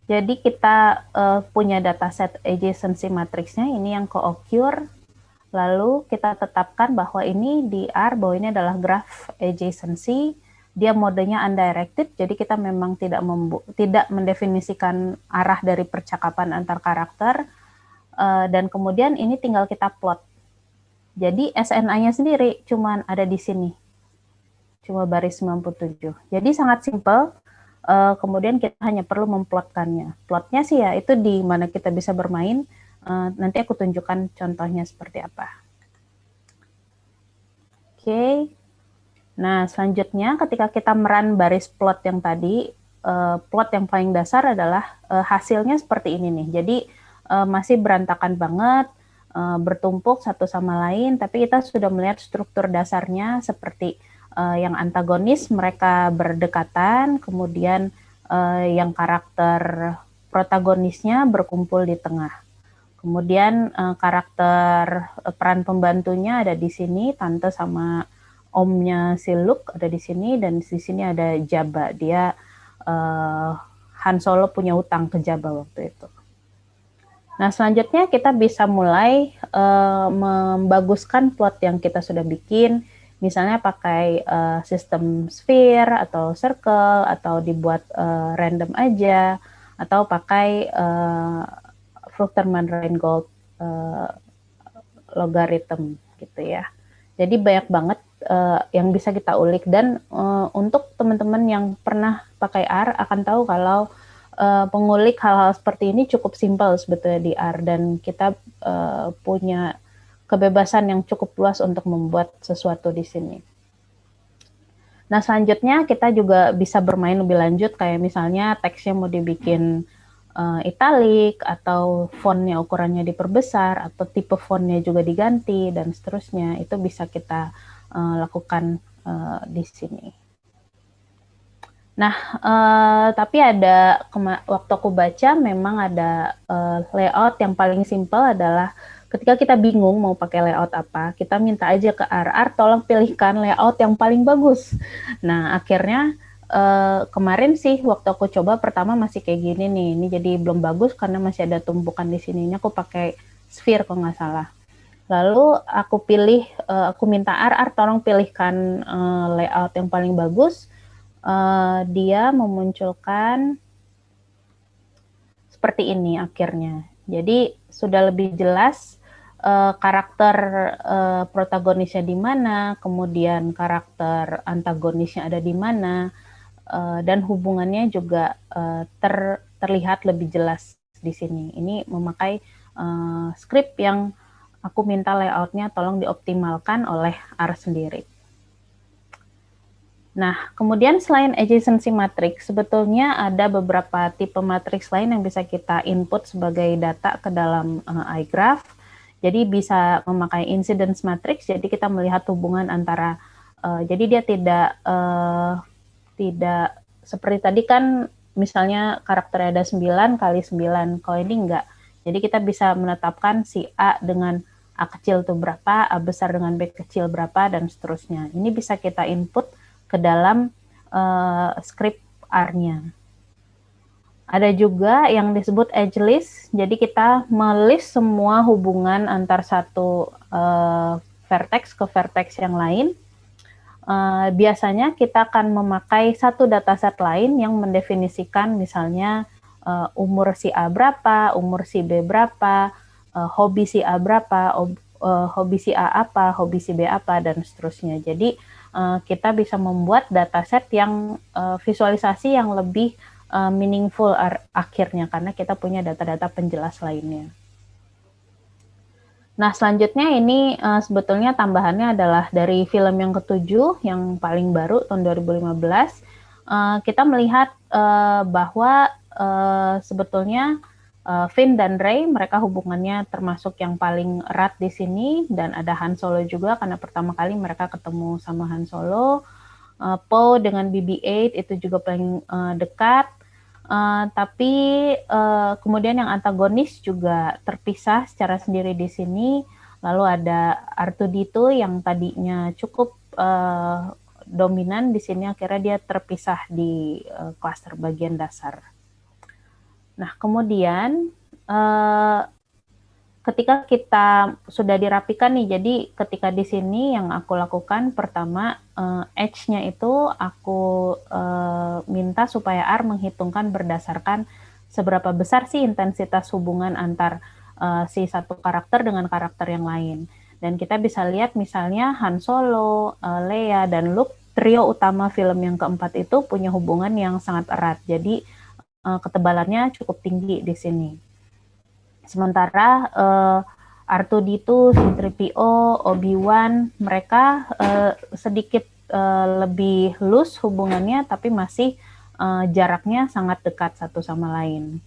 Jadi kita uh, punya dataset adjacency matrixnya ini yang co-occur. Lalu kita tetapkan bahwa ini di R, bahwa ini adalah graph adjacency. Dia modenya undirected, jadi kita memang tidak tidak mendefinisikan arah dari percakapan antar karakter. Uh, dan kemudian ini tinggal kita plot. Jadi SNA-nya sendiri cuman ada di sini. Cuma baris 97. Jadi sangat simpel. Uh, kemudian kita hanya perlu memplotkannya. Plotnya sih ya itu di mana kita bisa bermain. Uh, nanti aku tunjukkan contohnya seperti apa. Oke. Okay. Nah, selanjutnya ketika kita meran baris plot yang tadi, uh, plot yang paling dasar adalah uh, hasilnya seperti ini nih. Jadi uh, masih berantakan banget, uh, bertumpuk satu sama lain, tapi kita sudah melihat struktur dasarnya seperti uh, yang antagonis mereka berdekatan, kemudian uh, yang karakter protagonisnya berkumpul di tengah. Kemudian uh, karakter uh, peran pembantunya ada di sini, tante sama omnya si Luke ada di sini dan di sini ada Jabba. Dia uh, Han Solo punya utang ke Jabba waktu itu. Nah, selanjutnya kita bisa mulai uh, membaguskan plot yang kita sudah bikin, misalnya pakai uh, sistem sphere atau circle atau dibuat uh, random aja atau pakai uh, Fruchterman-Reingold uh, logarithm gitu ya. Jadi banyak banget uh, yang bisa kita ulik dan uh, untuk teman-teman yang pernah pakai R akan tahu kalau uh, pengulik hal-hal seperti ini cukup simpel sebetulnya di R dan kita uh, punya kebebasan yang cukup luas untuk membuat sesuatu di sini. Nah, selanjutnya kita juga bisa bermain lebih lanjut kayak misalnya teksnya mau dibikin uh, italic atau fontnya ukurannya diperbesar atau tipe fontnya juga diganti dan seterusnya. Itu bisa kita uh, lakukan uh, di sini. Nah, uh, tapi ada waktu aku baca memang ada uh, layout yang paling simpel adalah ketika kita bingung mau pakai layout apa, kita minta aja ke RR tolong pilihkan layout yang paling bagus. Nah, akhirnya uh, kemarin sih waktu aku coba pertama masih kayak gini nih. Ini jadi belum bagus karena masih ada tumpukan di sini. Ini aku pakai sphere kalau nggak salah. Lalu aku pilih, uh, aku minta RR tolong pilihkan uh, layout yang paling bagus dia memunculkan seperti ini akhirnya. Jadi sudah lebih jelas karakter protagonisnya di mana, kemudian karakter antagonisnya ada di mana, uh, dan hubungannya juga uh, ter, terlihat lebih jelas di sini. Ini memakai uh, script yang aku minta layoutnya tolong dioptimalkan oleh R sendiri. Nah, kemudian selain adjacency matrix, sebetulnya ada beberapa tipe matrix lain yang bisa kita input sebagai data ke dalam uh, iGraph. Jadi bisa memakai incidence matrix, jadi kita melihat hubungan antara, uh, jadi dia tidak uh, tidak seperti tadi kan misalnya karakter ada 9 kali 9, kalau ini enggak. Jadi kita bisa menetapkan si A dengan A kecil itu berapa, A besar dengan B kecil berapa, dan seterusnya. Ini bisa kita input ke dalam uh, script R-nya. Ada juga yang disebut edge list, jadi kita melist semua hubungan antar satu uh, vertex ke vertex yang lain. Uh, biasanya kita akan memakai satu dataset lain yang mendefinisikan misalnya uh, umur si A berapa, umur si B berapa, uh, hobi si A berapa, uh, hobi si A apa, hobi si B apa, dan seterusnya. Jadi uh, kita bisa membuat dataset yang uh, visualisasi yang lebih uh, meaningful akhirnya karena kita punya data-data penjelas lainnya. Nah, selanjutnya ini uh, sebetulnya tambahannya adalah dari film yang ketujuh yang paling baru tahun 2015. Uh, kita melihat uh, bahwa uh, sebetulnya uh, Finn dan Rey mereka hubungannya termasuk yang paling erat di sini dan ada Han Solo juga karena pertama kali mereka ketemu sama Han Solo. Uh, Poe dengan BB-8 itu juga paling uh, dekat. Uh, tapi uh, kemudian yang antagonis juga terpisah secara sendiri di sini. Lalu ada Artudito yang tadinya cukup uh, dominan di sini akhirnya dia terpisah di uh, klaster bagian dasar. Nah, kemudian uh, ketika kita sudah dirapikan nih, jadi ketika di sini yang aku lakukan pertama uh, edge-nya itu aku uh, minta supaya R menghitungkan berdasarkan seberapa besar sih intensitas hubungan antar uh, si satu karakter dengan karakter yang lain. Dan kita bisa lihat misalnya Han Solo, uh, Leia, dan Luke, trio utama film yang keempat itu punya hubungan yang sangat erat. Jadi uh, ketebalannya cukup tinggi di sini. Sementara uh, R2D2, C-3PO, Obi-Wan, mereka uh, sedikit uh, lebih loose hubungannya, tapi masih uh, jaraknya sangat dekat satu sama lain.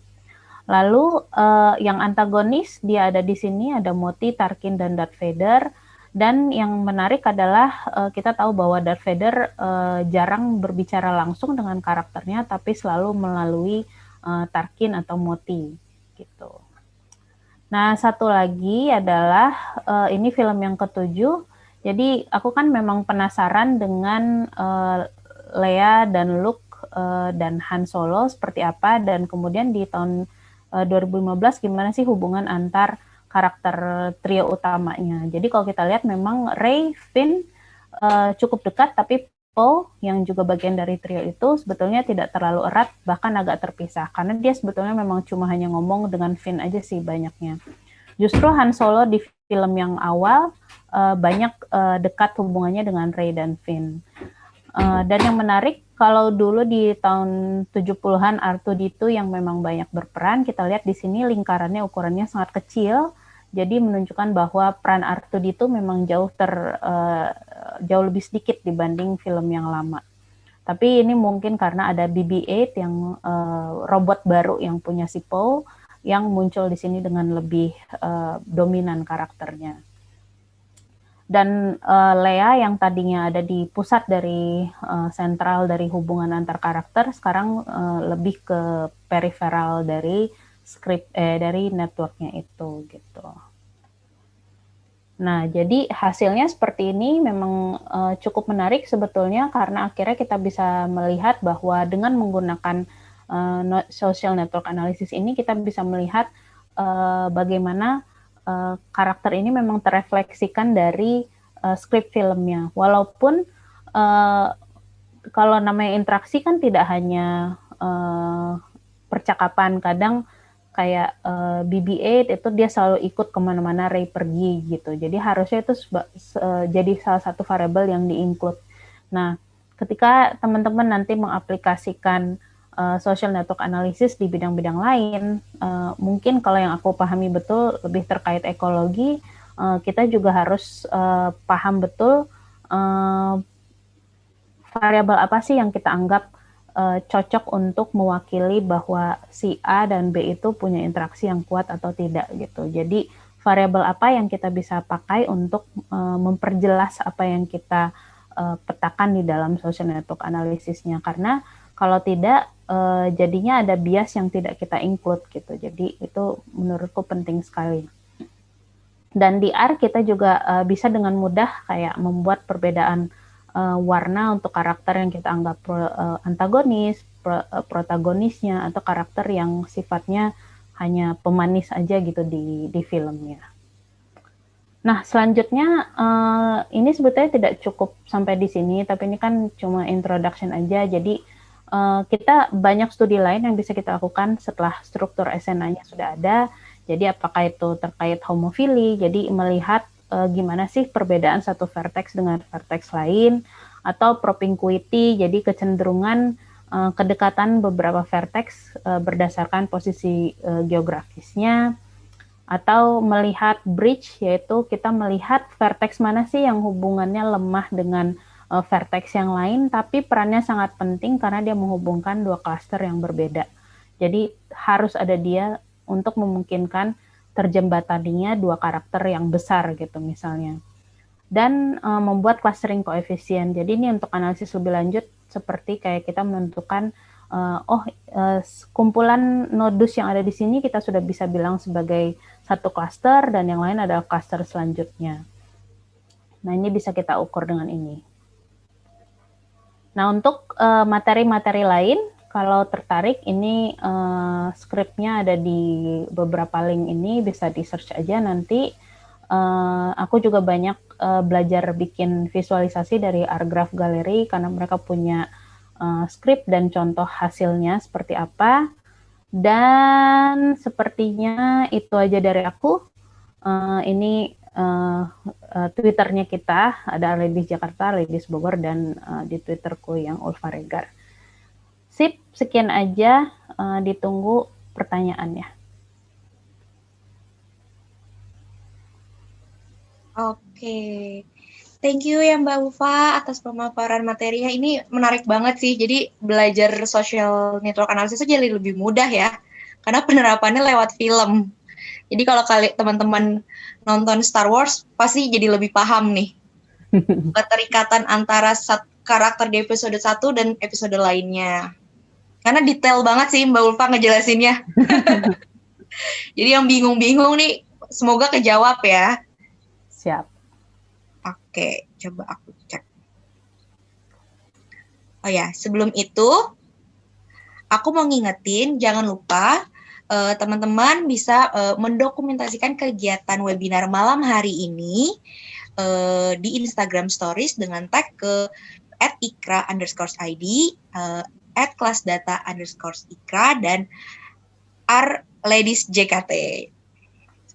Lalu uh, yang antagonis dia ada di sini ada Moti, Tarkin dan Darth Vader. Dan yang menarik adalah uh, kita tahu bahwa Darth Vader uh, jarang berbicara langsung dengan karakternya, tapi selalu melalui uh, Tarkin atau Moti gitu. Nah satu lagi adalah uh, ini film yang ketujuh. Jadi aku kan memang penasaran dengan uh, Leia dan Luke uh, dan Han Solo seperti apa dan kemudian di tahun 2015 eh, gimana sih hubungan antar karakter trio utamanya. Jadi kalau kita lihat memang Ray, Finn uh, cukup dekat, tapi Poe yang juga bagian dari trio itu sebetulnya tidak terlalu erat, bahkan agak terpisah. Karena dia sebetulnya memang cuma hanya ngomong dengan Finn aja sih banyaknya. Justru Han Solo di film yang awal uh, banyak uh, dekat hubungannya dengan Ray dan Finn. Uh, dan yang menarik kalau dulu di tahun 70-an R2D2 yang memang banyak berperan, kita lihat di sini lingkarannya ukurannya sangat kecil, jadi menunjukkan bahwa peran R2D2 memang jauh ter uh, jauh lebih sedikit dibanding film yang lama. Tapi ini mungkin karena ada BB-8 yang uh, robot baru yang punya si Poe yang muncul di sini dengan lebih uh, dominan karakternya dan uh, Lea yang tadinya ada di pusat dari uh, sentral dari hubungan antar karakter sekarang uh, lebih ke periferal dari script eh dari networknya itu gitu. Nah, jadi hasilnya seperti ini memang uh, cukup menarik sebetulnya karena akhirnya kita bisa melihat bahwa dengan menggunakan uh, social network analysis ini kita bisa melihat uh, bagaimana uh, karakter ini memang terrefleksikan dari uh, skrip filmnya. Walaupun uh, kalau namanya interaksi kan tidak hanya uh, percakapan, kadang kayak uh, BB-8 itu dia selalu ikut ke mana-mana Ray pergi gitu. Jadi harusnya itu jadi salah satu variabel yang di-include. Nah, ketika teman-teman nanti mengaplikasikan uh, social network analysis di bidang-bidang lain, uh, mungkin kalau yang aku pahami betul lebih terkait ekologi, uh, kita juga harus uh, paham betul uh, variabel apa sih yang kita anggap uh, cocok untuk mewakili bahwa si A dan B itu punya interaksi yang kuat atau tidak gitu. Jadi variabel apa yang kita bisa pakai untuk uh, memperjelas apa yang kita petakan di dalam social network analisisnya karena kalau tidak uh, jadinya ada bias yang tidak kita include gitu. Jadi itu menurutku penting sekali. Dan di R kita juga uh, bisa dengan mudah kayak membuat perbedaan uh, warna untuk karakter yang kita anggap pro, uh, antagonis, pro, uh, protagonisnya atau karakter yang sifatnya hanya pemanis aja gitu di di filmnya. Nah, selanjutnya uh, ini sebetulnya tidak cukup sampai di sini, tapi ini kan cuma introduction aja. Jadi uh, kita banyak studi lain yang bisa kita lakukan setelah struktur SNA-nya sudah ada. Jadi apakah itu terkait homofili, jadi melihat uh, gimana sih perbedaan satu vertex dengan vertex lain, atau propinquity, jadi kecenderungan uh, kedekatan beberapa vertex uh, berdasarkan posisi uh, geografisnya, atau melihat bridge, yaitu kita melihat vertex mana sih yang hubungannya lemah dengan uh, vertex yang lain, tapi perannya sangat penting karena dia menghubungkan dua klaster yang berbeda. Jadi harus ada dia untuk memungkinkan terjembataninya dua karakter yang besar gitu misalnya. Dan uh, membuat clustering koefisien. Jadi ini untuk analisis lebih lanjut seperti kayak kita menentukan uh, oh uh, kumpulan nodus yang ada di sini kita sudah bisa bilang sebagai satu cluster dan yang lain adalah cluster selanjutnya. Nah, ini bisa kita ukur dengan ini. Nah, untuk uh, materi-materi lain, kalau tertarik, ini uh, skripnya ada di beberapa link ini, bisa di search aja nanti. Uh, aku juga banyak uh, belajar bikin visualisasi dari Argraph Gallery karena mereka punya uh, skrip dan contoh hasilnya seperti apa. Dan sepertinya itu aja dari aku. Uh, ini uh, uh, Twitternya kita ada Ladies Jakarta, Ladies Bogor dan uh, di Twitterku yang Ulfa Regar. Sip, sekian aja. Uh, ditunggu pertanyaannya. Oke, thank you ya Mbak Ufa atas pemaparan materinya. Ini menarik banget sih. Jadi belajar social network analysis jadi lebih mudah ya, karena penerapannya lewat film. Jadi kalau kali teman-teman nonton Star Wars pasti jadi lebih paham nih [laughs] keterikatan antara karakter di episode 1 dan episode lainnya. Karena detail banget sih Mbak Ulfa ngejelasinnya. [laughs] jadi yang bingung-bingung nih semoga kejawab ya. Siap. Oke, coba aku cek. Oh ya, sebelum itu aku mau ngingetin jangan lupa teman-teman uh, bisa uh, mendokumentasikan kegiatan webinar malam hari ini uh, di Instagram Stories dengan tag ke at ikra underscore ID, uh, at kelas data underscore ikra, dan R ladies JKT.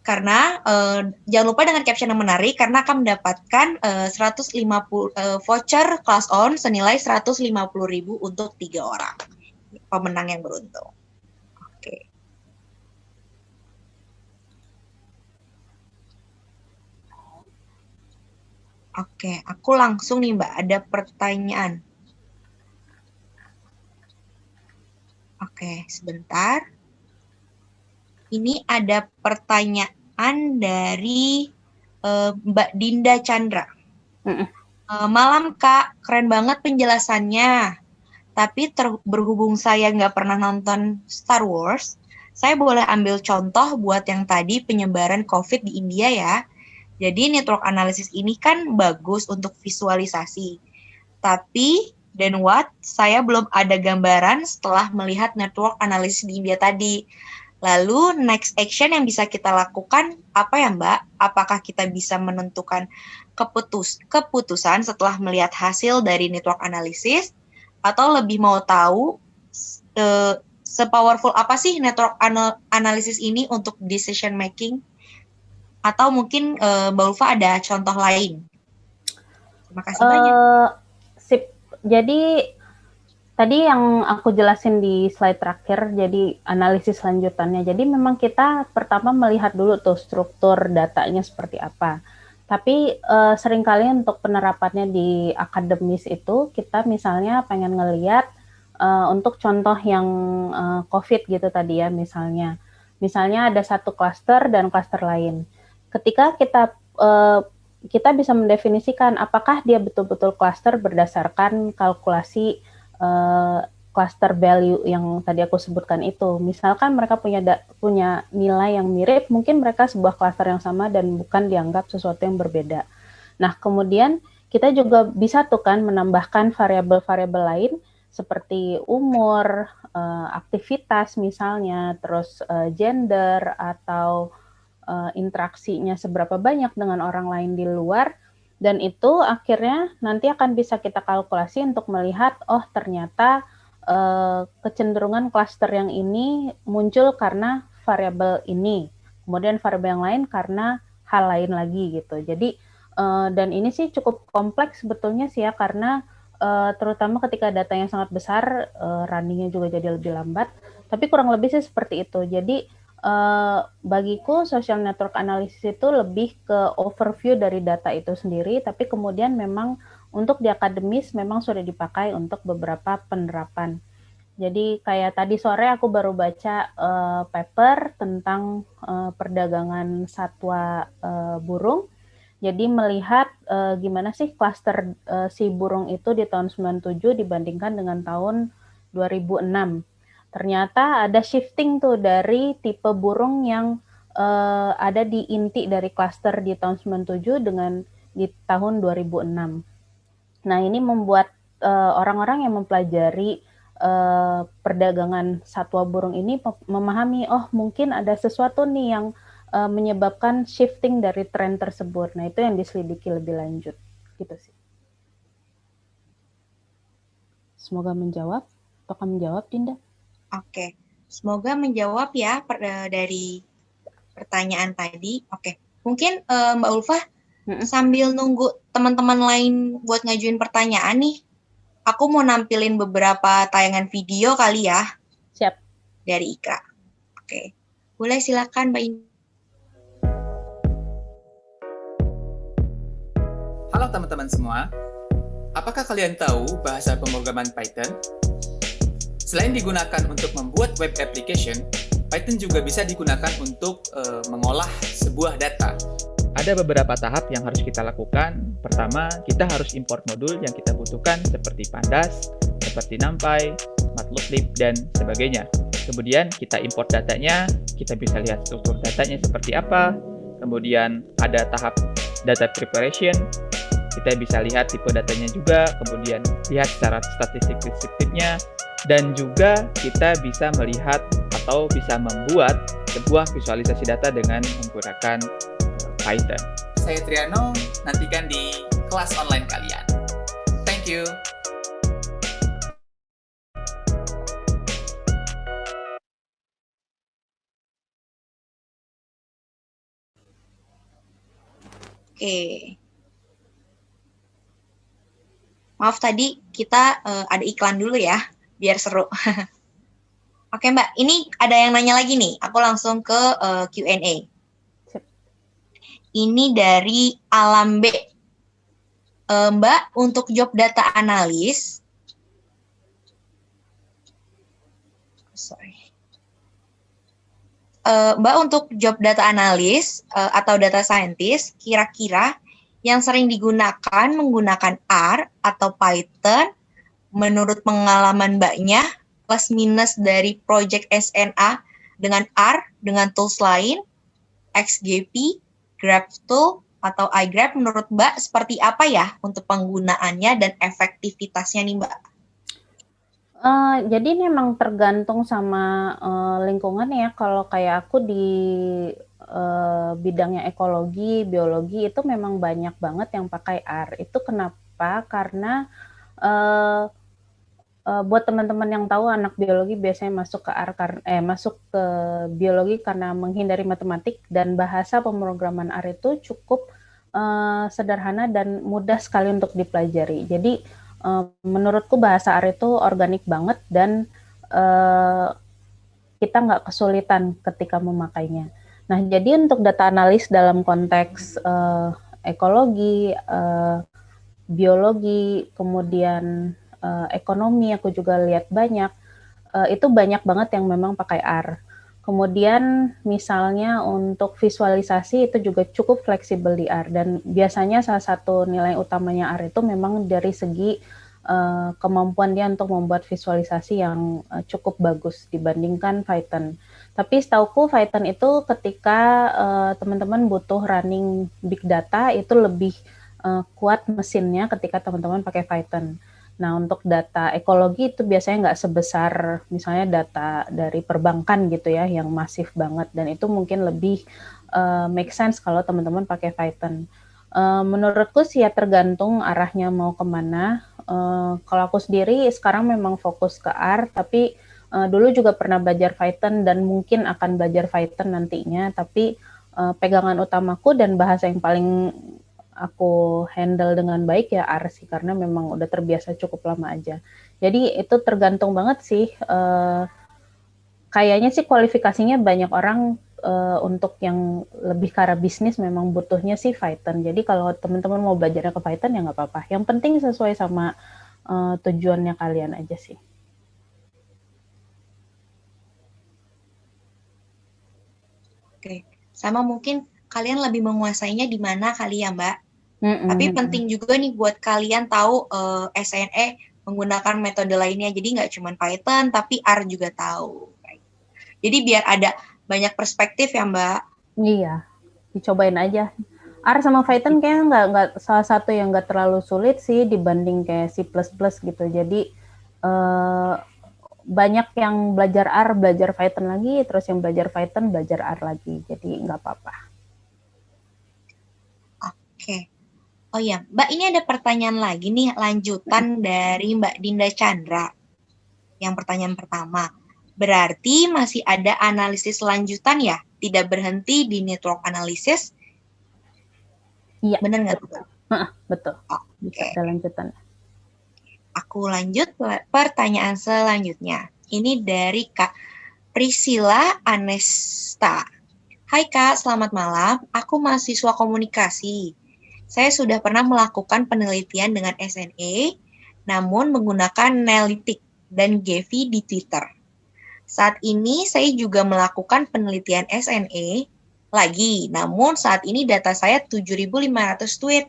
Karena uh, jangan lupa dengan caption yang menarik karena akan mendapatkan uh, 150 uh, voucher kelas on senilai 150.000 untuk tiga orang pemenang yang beruntung. Oke, aku langsung nih Mbak, ada pertanyaan. Oke, sebentar. Ini ada pertanyaan dari uh, Mbak Dinda Chandra. Uh, malam Kak, keren banget penjelasannya. Tapi berhubung saya nggak pernah nonton Star Wars, saya boleh ambil contoh buat yang tadi penyebaran COVID di India ya jadi network analysis ini kan bagus untuk visualisasi. Tapi dan what saya belum ada gambaran setelah melihat network analysis di India tadi. Lalu next action yang bisa kita lakukan apa ya Mbak? Apakah kita bisa menentukan keputus keputusan setelah melihat hasil dari network analysis atau lebih mau tahu uh, sepowerful apa sih network anal analysis ini untuk decision making? Atau mungkin uh, Mbak Ulfa ada contoh lain? Terima kasih uh, banyak. Sip. Jadi tadi yang aku jelasin di slide terakhir, jadi analisis lanjutannya. Jadi memang kita pertama melihat dulu tuh struktur datanya seperti apa. Tapi uh, sering kali untuk penerapannya di akademis itu kita misalnya pengen ngeliat uh, untuk contoh yang uh, COVID gitu tadi ya misalnya. Misalnya ada satu klaster dan klaster lain ketika kita uh, kita bisa mendefinisikan apakah dia betul-betul cluster berdasarkan kalkulasi uh, value yang tadi aku sebutkan itu. Misalkan mereka punya da, punya nilai yang mirip, mungkin mereka sebuah cluster yang sama dan bukan dianggap sesuatu yang berbeda. Nah, kemudian kita juga bisa tuh kan menambahkan variabel-variabel lain seperti umur, uh, aktivitas misalnya, terus gender atau uh, interaksinya seberapa banyak dengan orang lain di luar dan itu akhirnya nanti akan bisa kita kalkulasi untuk melihat oh ternyata uh, kecenderungan klaster yang ini muncul karena variabel ini kemudian variabel yang lain karena hal lain lagi gitu. Jadi uh, dan ini sih cukup kompleks sebetulnya sih ya karena uh, terutama ketika datanya sangat besar uh, runningnya juga jadi lebih lambat tapi kurang lebih sih seperti itu. Jadi uh, bagiku social network analysis itu lebih ke overview dari data itu sendiri, tapi kemudian memang untuk di akademis memang sudah dipakai untuk beberapa penerapan. Jadi kayak tadi sore aku baru baca uh, paper tentang uh, perdagangan satwa uh, burung. Jadi melihat uh, gimana sih klaster uh, si burung itu di tahun 97 dibandingkan dengan tahun 2006 ternyata ada shifting tuh dari tipe burung yang uh, ada di inti dari klaster di tahun 97 dengan di tahun 2006. Nah, ini membuat eh, orang-orang uh, yang mempelajari uh, perdagangan satwa burung ini memahami oh mungkin ada sesuatu nih yang uh, menyebabkan shifting dari tren tersebut. Nah, itu yang diselidiki lebih lanjut. Gitu sih. Semoga menjawab. Apakah menjawab, Dinda? Oke, semoga menjawab ya per, uh, dari pertanyaan tadi. Oke, mungkin uh, Mbak Ulfa sambil nunggu teman-teman lain buat ngajuin pertanyaan nih, aku mau nampilin beberapa tayangan video kali ya. Siap. Dari Ikra. Oke. Boleh silakan Mbak. Halo teman-teman semua. Apakah kalian tahu bahasa pemrograman Python? Selain digunakan untuk membuat web application, Python juga bisa digunakan untuk uh, mengolah sebuah data. Ada beberapa tahap yang harus kita lakukan. Pertama, kita harus import modul yang kita butuhkan seperti Pandas, seperti NumPy, Matplotlib, dan sebagainya. Kemudian kita import datanya, kita bisa lihat struktur datanya seperti apa. Kemudian ada tahap data preparation, kita bisa lihat tipe datanya juga, kemudian lihat secara statistik deskriptifnya, dan juga kita bisa melihat atau bisa membuat sebuah visualisasi data dengan menggunakan Python. Saya Triano, nantikan di kelas online kalian. Thank you. Oke. Maaf tadi kita uh, ada iklan dulu ya, biar seru. [laughs] Oke Mbak, ini ada yang nanya lagi nih. Aku langsung ke uh, eh, Q&A. Ini dari Alam B. Uh, Mbak, untuk job data analis, sorry. Uh, Mbak, untuk job data analis uh, atau data scientist, kira-kira yang sering digunakan menggunakan R atau Python, menurut pengalaman Mbaknya, plus minus dari project SNA dengan R, dengan tools lain, XGP, GrabTool atau iGrab menurut Mbak seperti apa ya untuk penggunaannya dan efektivitasnya nih Mbak? Uh, jadi memang tergantung sama uh, lingkungan ya. Kalau kayak aku di uh, bidangnya ekologi, biologi itu memang banyak banget yang pakai R. Itu kenapa? Karena uh, uh, buat teman-teman yang tahu anak biologi biasanya masuk ke R karena eh masuk ke biologi karena menghindari matematik dan bahasa pemrograman R itu cukup uh, sederhana dan mudah sekali untuk dipelajari. Jadi uh, menurutku bahasa R itu organik banget dan uh, kita nggak kesulitan ketika memakainya. Nah, jadi untuk data analis dalam konteks uh, ekologi, uh, biologi, kemudian uh, ekonomi aku juga lihat banyak uh, itu banyak banget yang memang pakai R. Kemudian misalnya untuk visualisasi itu juga cukup fleksibel di R dan biasanya salah satu nilai utamanya R itu memang dari segi uh, kemampuan dia untuk membuat visualisasi yang uh, cukup bagus dibandingkan Python. Tapi setauku Python itu ketika teman-teman uh, butuh running big data itu lebih uh, kuat mesinnya ketika teman-teman pakai Python. Nah, untuk data ekologi itu biasanya nggak sebesar misalnya data dari perbankan gitu ya, yang masif banget. Dan itu mungkin lebih uh, make sense kalau teman-teman pakai Python. Uh, menurutku sih ya tergantung arahnya mau ke mana. Uh, kalau aku sendiri sekarang memang fokus ke R, tapi uh, dulu juga pernah belajar Python dan mungkin akan belajar Python nantinya. Tapi uh, pegangan utamaku dan bahasa yang paling aku handle dengan baik ya R sih karena memang udah terbiasa cukup lama aja. Jadi itu tergantung banget sih. Uh, kayaknya sih kualifikasinya banyak orang uh, untuk yang lebih ke arah bisnis memang butuhnya sih Python. Jadi kalau teman-teman mau belajar ke Python ya nggak apa-apa. Yang penting sesuai sama uh, tujuannya kalian aja sih. Oke, sama mungkin kalian lebih menguasainya di mana kali ya Mbak? Mm-hmm. Tapi penting juga nih buat kalian tahu uh, eh, SNE menggunakan metode lainnya. Jadi nggak cuma Python, tapi R juga tahu. Jadi biar ada banyak perspektif ya Mbak. Iya, dicobain aja. R sama Python kayaknya nggak nggak salah satu yang nggak terlalu sulit sih dibanding kayak C++ gitu. Jadi uh, banyak yang belajar R, belajar Python lagi, terus yang belajar Python belajar R lagi. Jadi nggak apa-apa. Oke. Oh ya, Mbak ini ada pertanyaan lagi nih lanjutan dari Mbak Dinda Chandra. Yang pertanyaan pertama, berarti masih ada analisis lanjutan ya? Tidak berhenti di network analysis? Iya. Bener nggak tuh? Betul. Oh, ada lanjutan. Aku lanjut pertanyaan selanjutnya. Ini dari Kak Priscilla Anesta. Hai Kak, selamat malam. Aku mahasiswa komunikasi. Saya sudah pernah melakukan penelitian dengan SNE, namun menggunakan Nelytic dan Gevi di Twitter. Saat ini saya juga melakukan penelitian SNE lagi, namun saat ini data saya 7.500 tweet.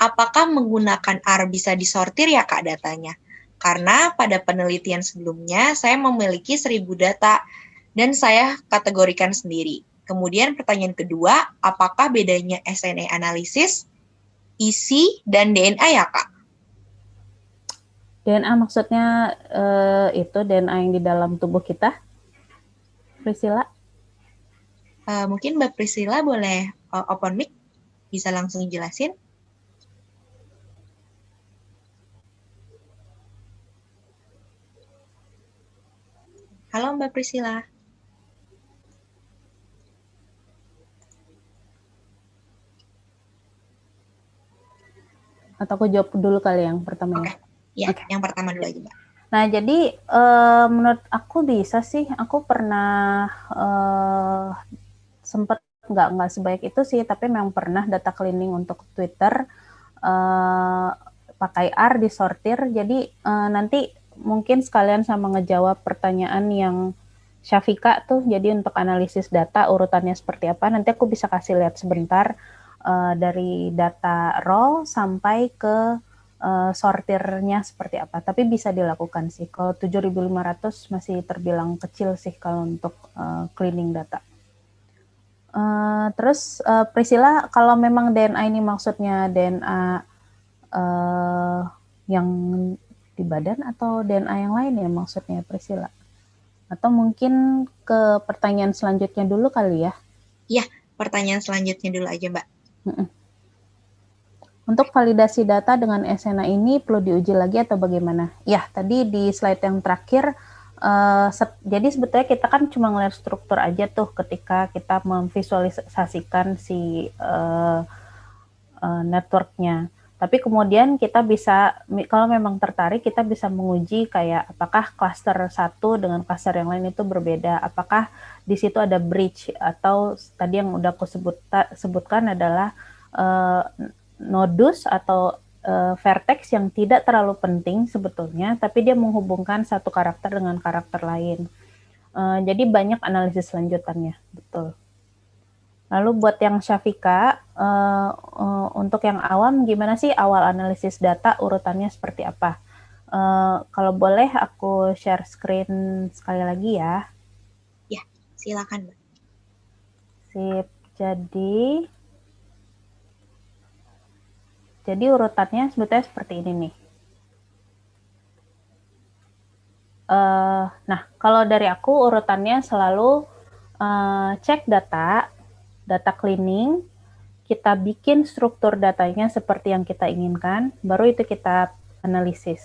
Apakah menggunakan R bisa disortir ya Kak datanya? Karena pada penelitian sebelumnya saya memiliki 1000 data dan saya kategorikan sendiri. Kemudian pertanyaan kedua, apakah bedanya SNE analisis, isi, dan DNA ya Kak? DNA maksudnya eh, itu DNA yang di dalam tubuh kita? Priscilla? Eh, mungkin Mbak Priscilla boleh eh, open mic, bisa langsung jelasin? Halo Mbak Priscilla. Atau aku jawab dulu kali yang pertama ya? Ya, Oke. yang pertama dulu aja Mbak. Nah, jadi eh, menurut aku bisa sih. Aku pernah eh, sempat nggak nggak sebaik itu sih, tapi memang pernah data cleaning untuk Twitter eh, pakai R disortir. Jadi eh, nanti mungkin sekalian sama ngejawab pertanyaan yang Syafika tuh. Jadi untuk analisis data urutannya seperti apa, nanti aku bisa kasih lihat sebentar eh, dari data raw sampai ke uh, sortirnya seperti apa. Tapi bisa dilakukan sih. Kalau 7.500 masih terbilang kecil sih kalau untuk uh, cleaning data. Uh, terus uh, Priscilla, kalau memang DNA ini maksudnya DNA uh, yang di badan atau DNA yang lain ya maksudnya Priscilla? Atau mungkin ke pertanyaan selanjutnya dulu kali ya? Pertanyaan selanjutnya dulu aja Mbak. Untuk validasi data dengan SNA ini perlu diuji lagi atau bagaimana? Ya, tadi di slide yang terakhir, set- jadi sebetulnya kita kan cuma ngeliat struktur aja tuh ketika kita memvisualisasikan si eh, eh, networknya. Tapi kemudian kita bisa, kalau memang tertarik, kita bisa menguji kayak apakah cluster satu dengan cluster yang lain itu berbeda, apakah di situ ada bridge atau tadi yang udah aku sebut, sebutkan adalah eh, nodus atau uh, vertex yang tidak terlalu penting sebetulnya, tapi dia menghubungkan satu karakter dengan karakter lain. Uh, jadi banyak analisis lanjutannya, betul. Lalu buat yang Syafika, uh, uh, untuk yang awam, gimana sih awal analisis data urutannya seperti apa? Uh, kalau boleh aku share screen sekali lagi ya. Silakan Mbak. Sip. Jadi jadi urutannya sebetulnya seperti ini nih. Uh, nah, kalau dari aku urutannya selalu uh, cek data, data cleaning, kita bikin struktur datanya seperti yang kita inginkan, baru itu kita analisis.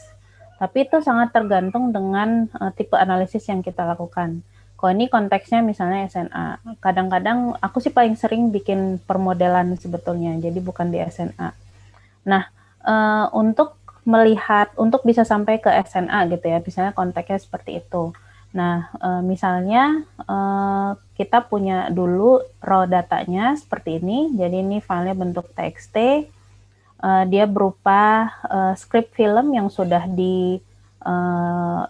Tapi itu sangat tergantung dengan uh, tipe analisis yang kita lakukan. Kalau ini konteksnya misalnya SNA, kadang-kadang aku sih paling sering bikin permodelan sebetulnya, jadi bukan di SNA. Nah, uh, untuk melihat, untuk bisa sampai ke SNA gitu ya, misalnya konteksnya seperti itu. Nah, uh, misalnya uh, kita punya dulu raw datanya seperti ini, jadi ini filenya bentuk TXT, uh, dia berupa script film yang sudah di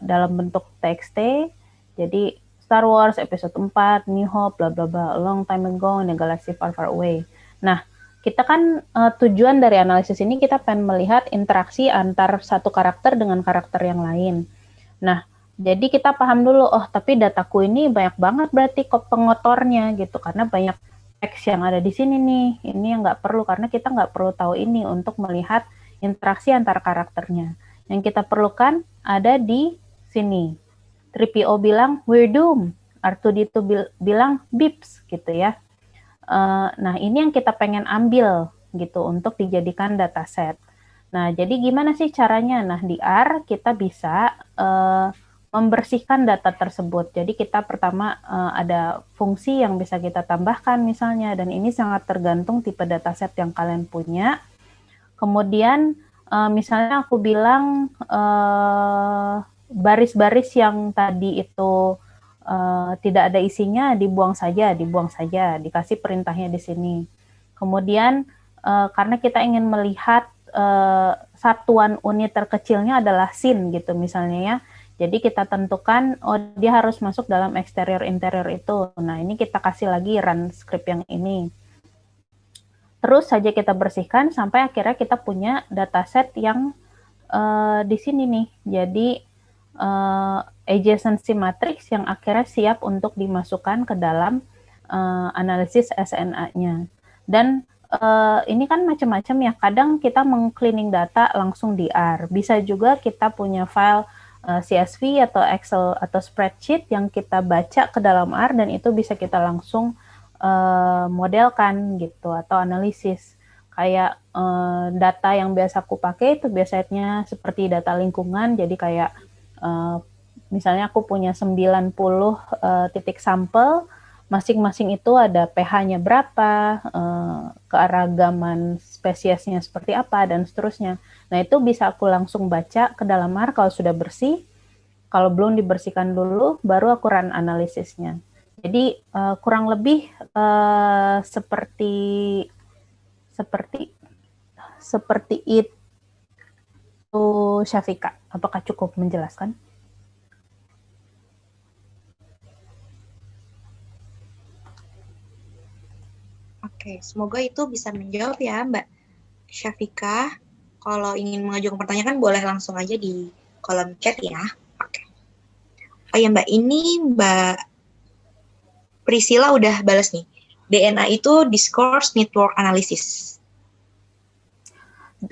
dalam bentuk TXT, jadi Star Wars episode 4, New Hope, bla bla bla, long time ago in a galaxy far far away. Nah, kita kan tujuan dari analisis ini kita pengen melihat interaksi antar satu karakter dengan karakter yang lain. Nah, jadi kita paham dulu, oh tapi dataku ini banyak banget berarti kok pengotornya gitu, karena banyak teks yang ada di sini nih. Ini yang nggak perlu karena kita nggak perlu tahu ini untuk melihat interaksi antar karakternya. Yang kita perlukan ada di sini. 3PO bilang we're doomed, R2D2 bil bilang bips gitu ya. Uh, nah, ini yang kita pengen ambil gitu untuk dijadikan dataset. Nah, jadi gimana sih caranya? Nah, di R kita bisa uh, membersihkan data tersebut. Jadi kita pertama uh, ada fungsi yang bisa kita tambahkan misalnya dan ini sangat tergantung tipe dataset yang kalian punya. Kemudian uh, misalnya aku bilang baris-baris uh, yang tadi itu uh, tidak ada isinya dibuang saja, dibuang saja, dikasih perintahnya di sini. Kemudian uh, karena kita ingin melihat uh, satuan unit terkecilnya adalah sin gitu misalnya ya jadi kita tentukan, oh dia harus masuk dalam eksterior interior itu. Nah ini kita kasih lagi run script yang ini. Terus saja kita bersihkan sampai akhirnya kita punya dataset yang uh, di sini nih. Jadi uh, adjacency matrix yang akhirnya siap untuk dimasukkan ke dalam uh, analisis SNA-nya. Dan uh, ini kan macam-macam ya. Kadang kita mengcleaning data langsung di R. Bisa juga kita punya file eh, CSV atau Excel atau spreadsheet yang kita baca ke dalam R dan itu bisa kita langsung uh, modelkan gitu atau analisis. Kayak uh, data yang biasa aku pakai itu biasanya seperti data lingkungan. Jadi kayak misalnya aku punya 90 uh, titik sampel masing-masing itu ada pH-nya berapa, uh, kearagaman spesiesnya seperti apa, dan seterusnya. Nah, itu bisa aku langsung baca ke dalam R kalau sudah bersih. Kalau belum dibersihkan dulu, baru aku run analisisnya. Jadi, uh, kurang lebih uh, seperti seperti seperti itu Syafika. Apakah cukup menjelaskan? Oke, semoga itu bisa menjawab ya Mbak Syafika. Kalau ingin mengajukan pertanyaan boleh langsung aja di kolom chat ya. Oke. Oh ya Mbak, ini Mbak Priscilla udah balas nih. DNA itu discourse network analysis.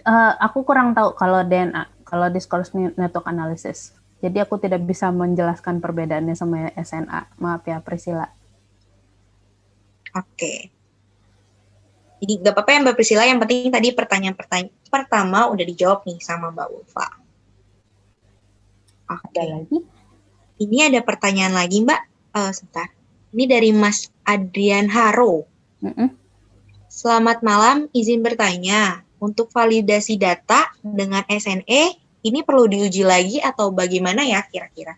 Uh, aku kurang tahu kalau DNA, kalau discourse network analysis. Jadi aku tidak bisa menjelaskan perbedaannya sama SNA. Maaf ya Priscilla. Oke. Okay. Jadi gak apa-apa ya Mbak Priscilla, yang penting tadi pertanyaan-pertanyaan pertama udah dijawab nih sama Mbak Ulfa. Oke. Okay. lagi? Ini ada pertanyaan lagi Mbak. Uh, sebentar. Ini dari Mas Adrian Haro. Mm -hmm. Selamat malam, izin bertanya. Untuk validasi data dengan SNE, ini perlu diuji lagi atau bagaimana ya kira-kira?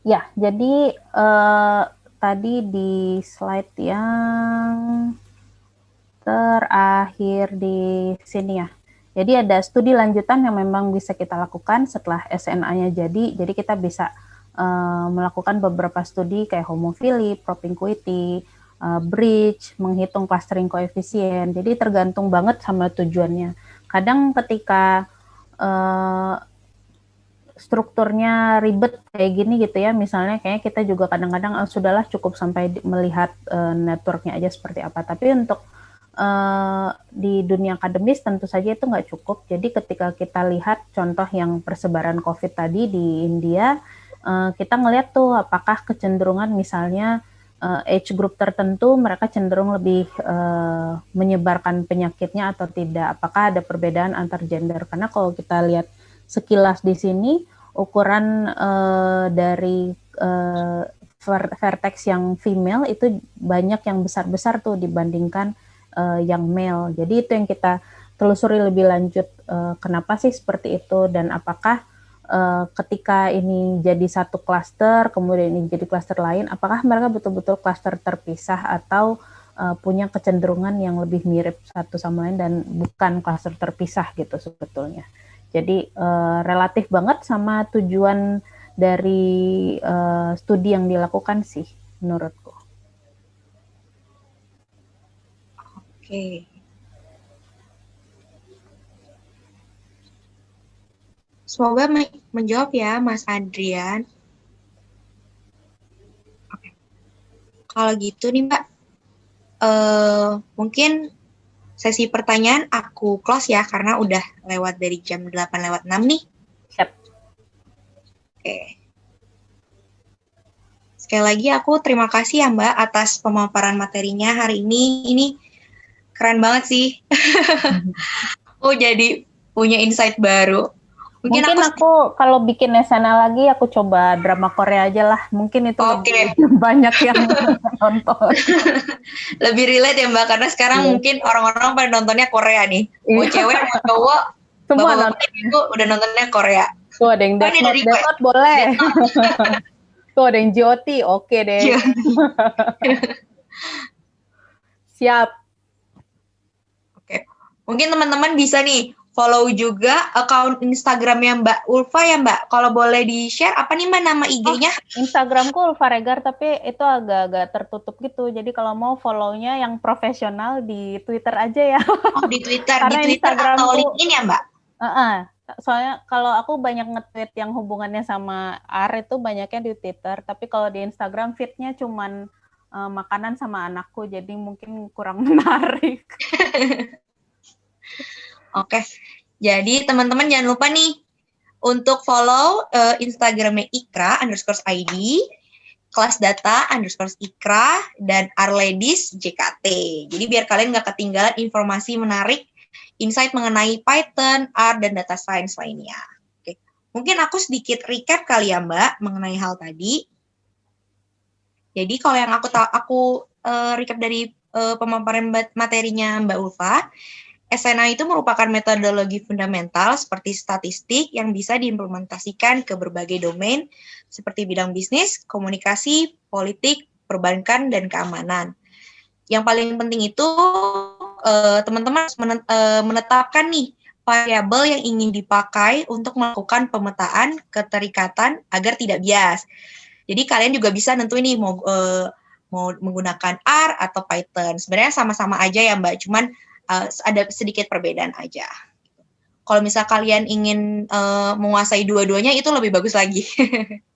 Ya, jadi uh, tadi di slide yang terakhir di sini ya. Jadi ada studi lanjutan yang memang bisa kita lakukan setelah SNA-nya jadi. Jadi kita bisa uh, melakukan beberapa studi kayak homofili, propinquity, uh, bridge, menghitung clustering koefisien. Jadi tergantung banget sama tujuannya. Kadang ketika uh, strukturnya ribet kayak gini gitu ya, misalnya kayaknya kita juga kadang-kadang oh, sudahlah cukup sampai melihat uh, networknya aja seperti apa. Tapi untuk uh, di dunia akademis tentu saja itu nggak cukup. Jadi ketika kita lihat contoh yang persebaran COVID tadi di India, uh, kita ngelihat tuh apakah kecenderungan misalnya uh, age group tertentu mereka cenderung lebih uh, menyebarkan penyakitnya atau tidak. Apakah ada perbedaan antar gender? Karena kalau kita lihat sekilas di sini ukuran uh, dari uh, vertex yang female itu banyak yang besar-besar tuh dibandingkan uh, yang male. Jadi itu yang kita telusuri lebih lanjut uh, kenapa sih seperti itu dan apakah uh, ketika ini jadi satu klaster kemudian ini jadi klaster lain apakah mereka betul-betul klaster terpisah atau uh, punya kecenderungan yang lebih mirip satu sama lain dan bukan klaster terpisah gitu sebetulnya. Jadi uh, relatif banget sama tujuan dari uh, studi yang dilakukan sih menurutku. Oke. Semoga menjawab ya, Mas Adrian. Oke. Kalau gitu nih, Mbak, uh, mungkin sesi pertanyaan aku close ya, karena udah lewat dari jam 8 lewat 6 nih. Siap. Oke. Sekali lagi aku terima kasih ya Mbak atas pemaparan materinya hari ini. Ini keren banget sih. [laughs] oh jadi punya insight baru. Mungkin, Mungkin, aku, aku kalau bikin SNL lagi aku coba drama Korea aja lah. Mungkin itu Oke. lebih [laughs] banyak yang [laughs] nonton. lebih relate ya Mbak, karena sekarang Iya. mungkin orang-orang pada nontonnya Korea nih. Mau Iya. cewek, mau cowok, Semua bapak-bapak nonton. itu udah nontonnya Korea. Tuh ada yang Death Note, dari Death Note boleh. Tuh ada yang GOT, oke deh. Iya. Siap. Mungkin teman-teman bisa nih follow juga akun Instagramnya Mbak Ulfa ya Mbak. Kalau boleh di-share, apa nih Mbak nama IG-nya? Instagramku Ulfa Regar tapi itu agak-agak tertutup gitu. Jadi kalau mau follow-nya yang profesional di Twitter aja ya. Oh, di Twitter, [laughs] Karena di Twitter atau Instagramku- LinkedIn ya Mbak? Heeh. Soalnya kalau aku banyak nge-tweet yang hubungannya sama AR itu banyaknya di Twitter, tapi kalau di Instagram feed-nya cuman eh, makanan sama anakku, jadi mungkin kurang [laughs] menarik. [laughs] Oke. Jadi teman-teman jangan lupa nih untuk follow eh, Instagramnya Ikra underscore ID, kelas data underscore Ikra, dan Arledis JKT. Jadi biar kalian nggak ketinggalan informasi menarik, insight mengenai Python, R, dan data science lainnya. Oke. Mungkin aku sedikit recap kali ya Mbak mengenai hal tadi. Jadi kalau yang aku aku eh, recap dari eh, pemaparan materinya Mbak Ulfa, SNA itu merupakan metodologi fundamental seperti statistik yang bisa diimplementasikan ke berbagai domain seperti bidang bisnis, komunikasi, politik, perbankan, dan keamanan. Yang paling penting itu eh, teman-teman harus eh, menetapkan nih variabel yang ingin dipakai untuk melakukan pemetaan keterikatan agar tidak bias. Jadi kalian juga bisa nentuin nih mau eh, mau menggunakan R atau Python. Sebenarnya sama-sama aja ya Mbak, cuman uh, ada sedikit perbedaan aja. Kalau misal kalian ingin uh, menguasai dua-duanya itu lebih bagus lagi. [laughs]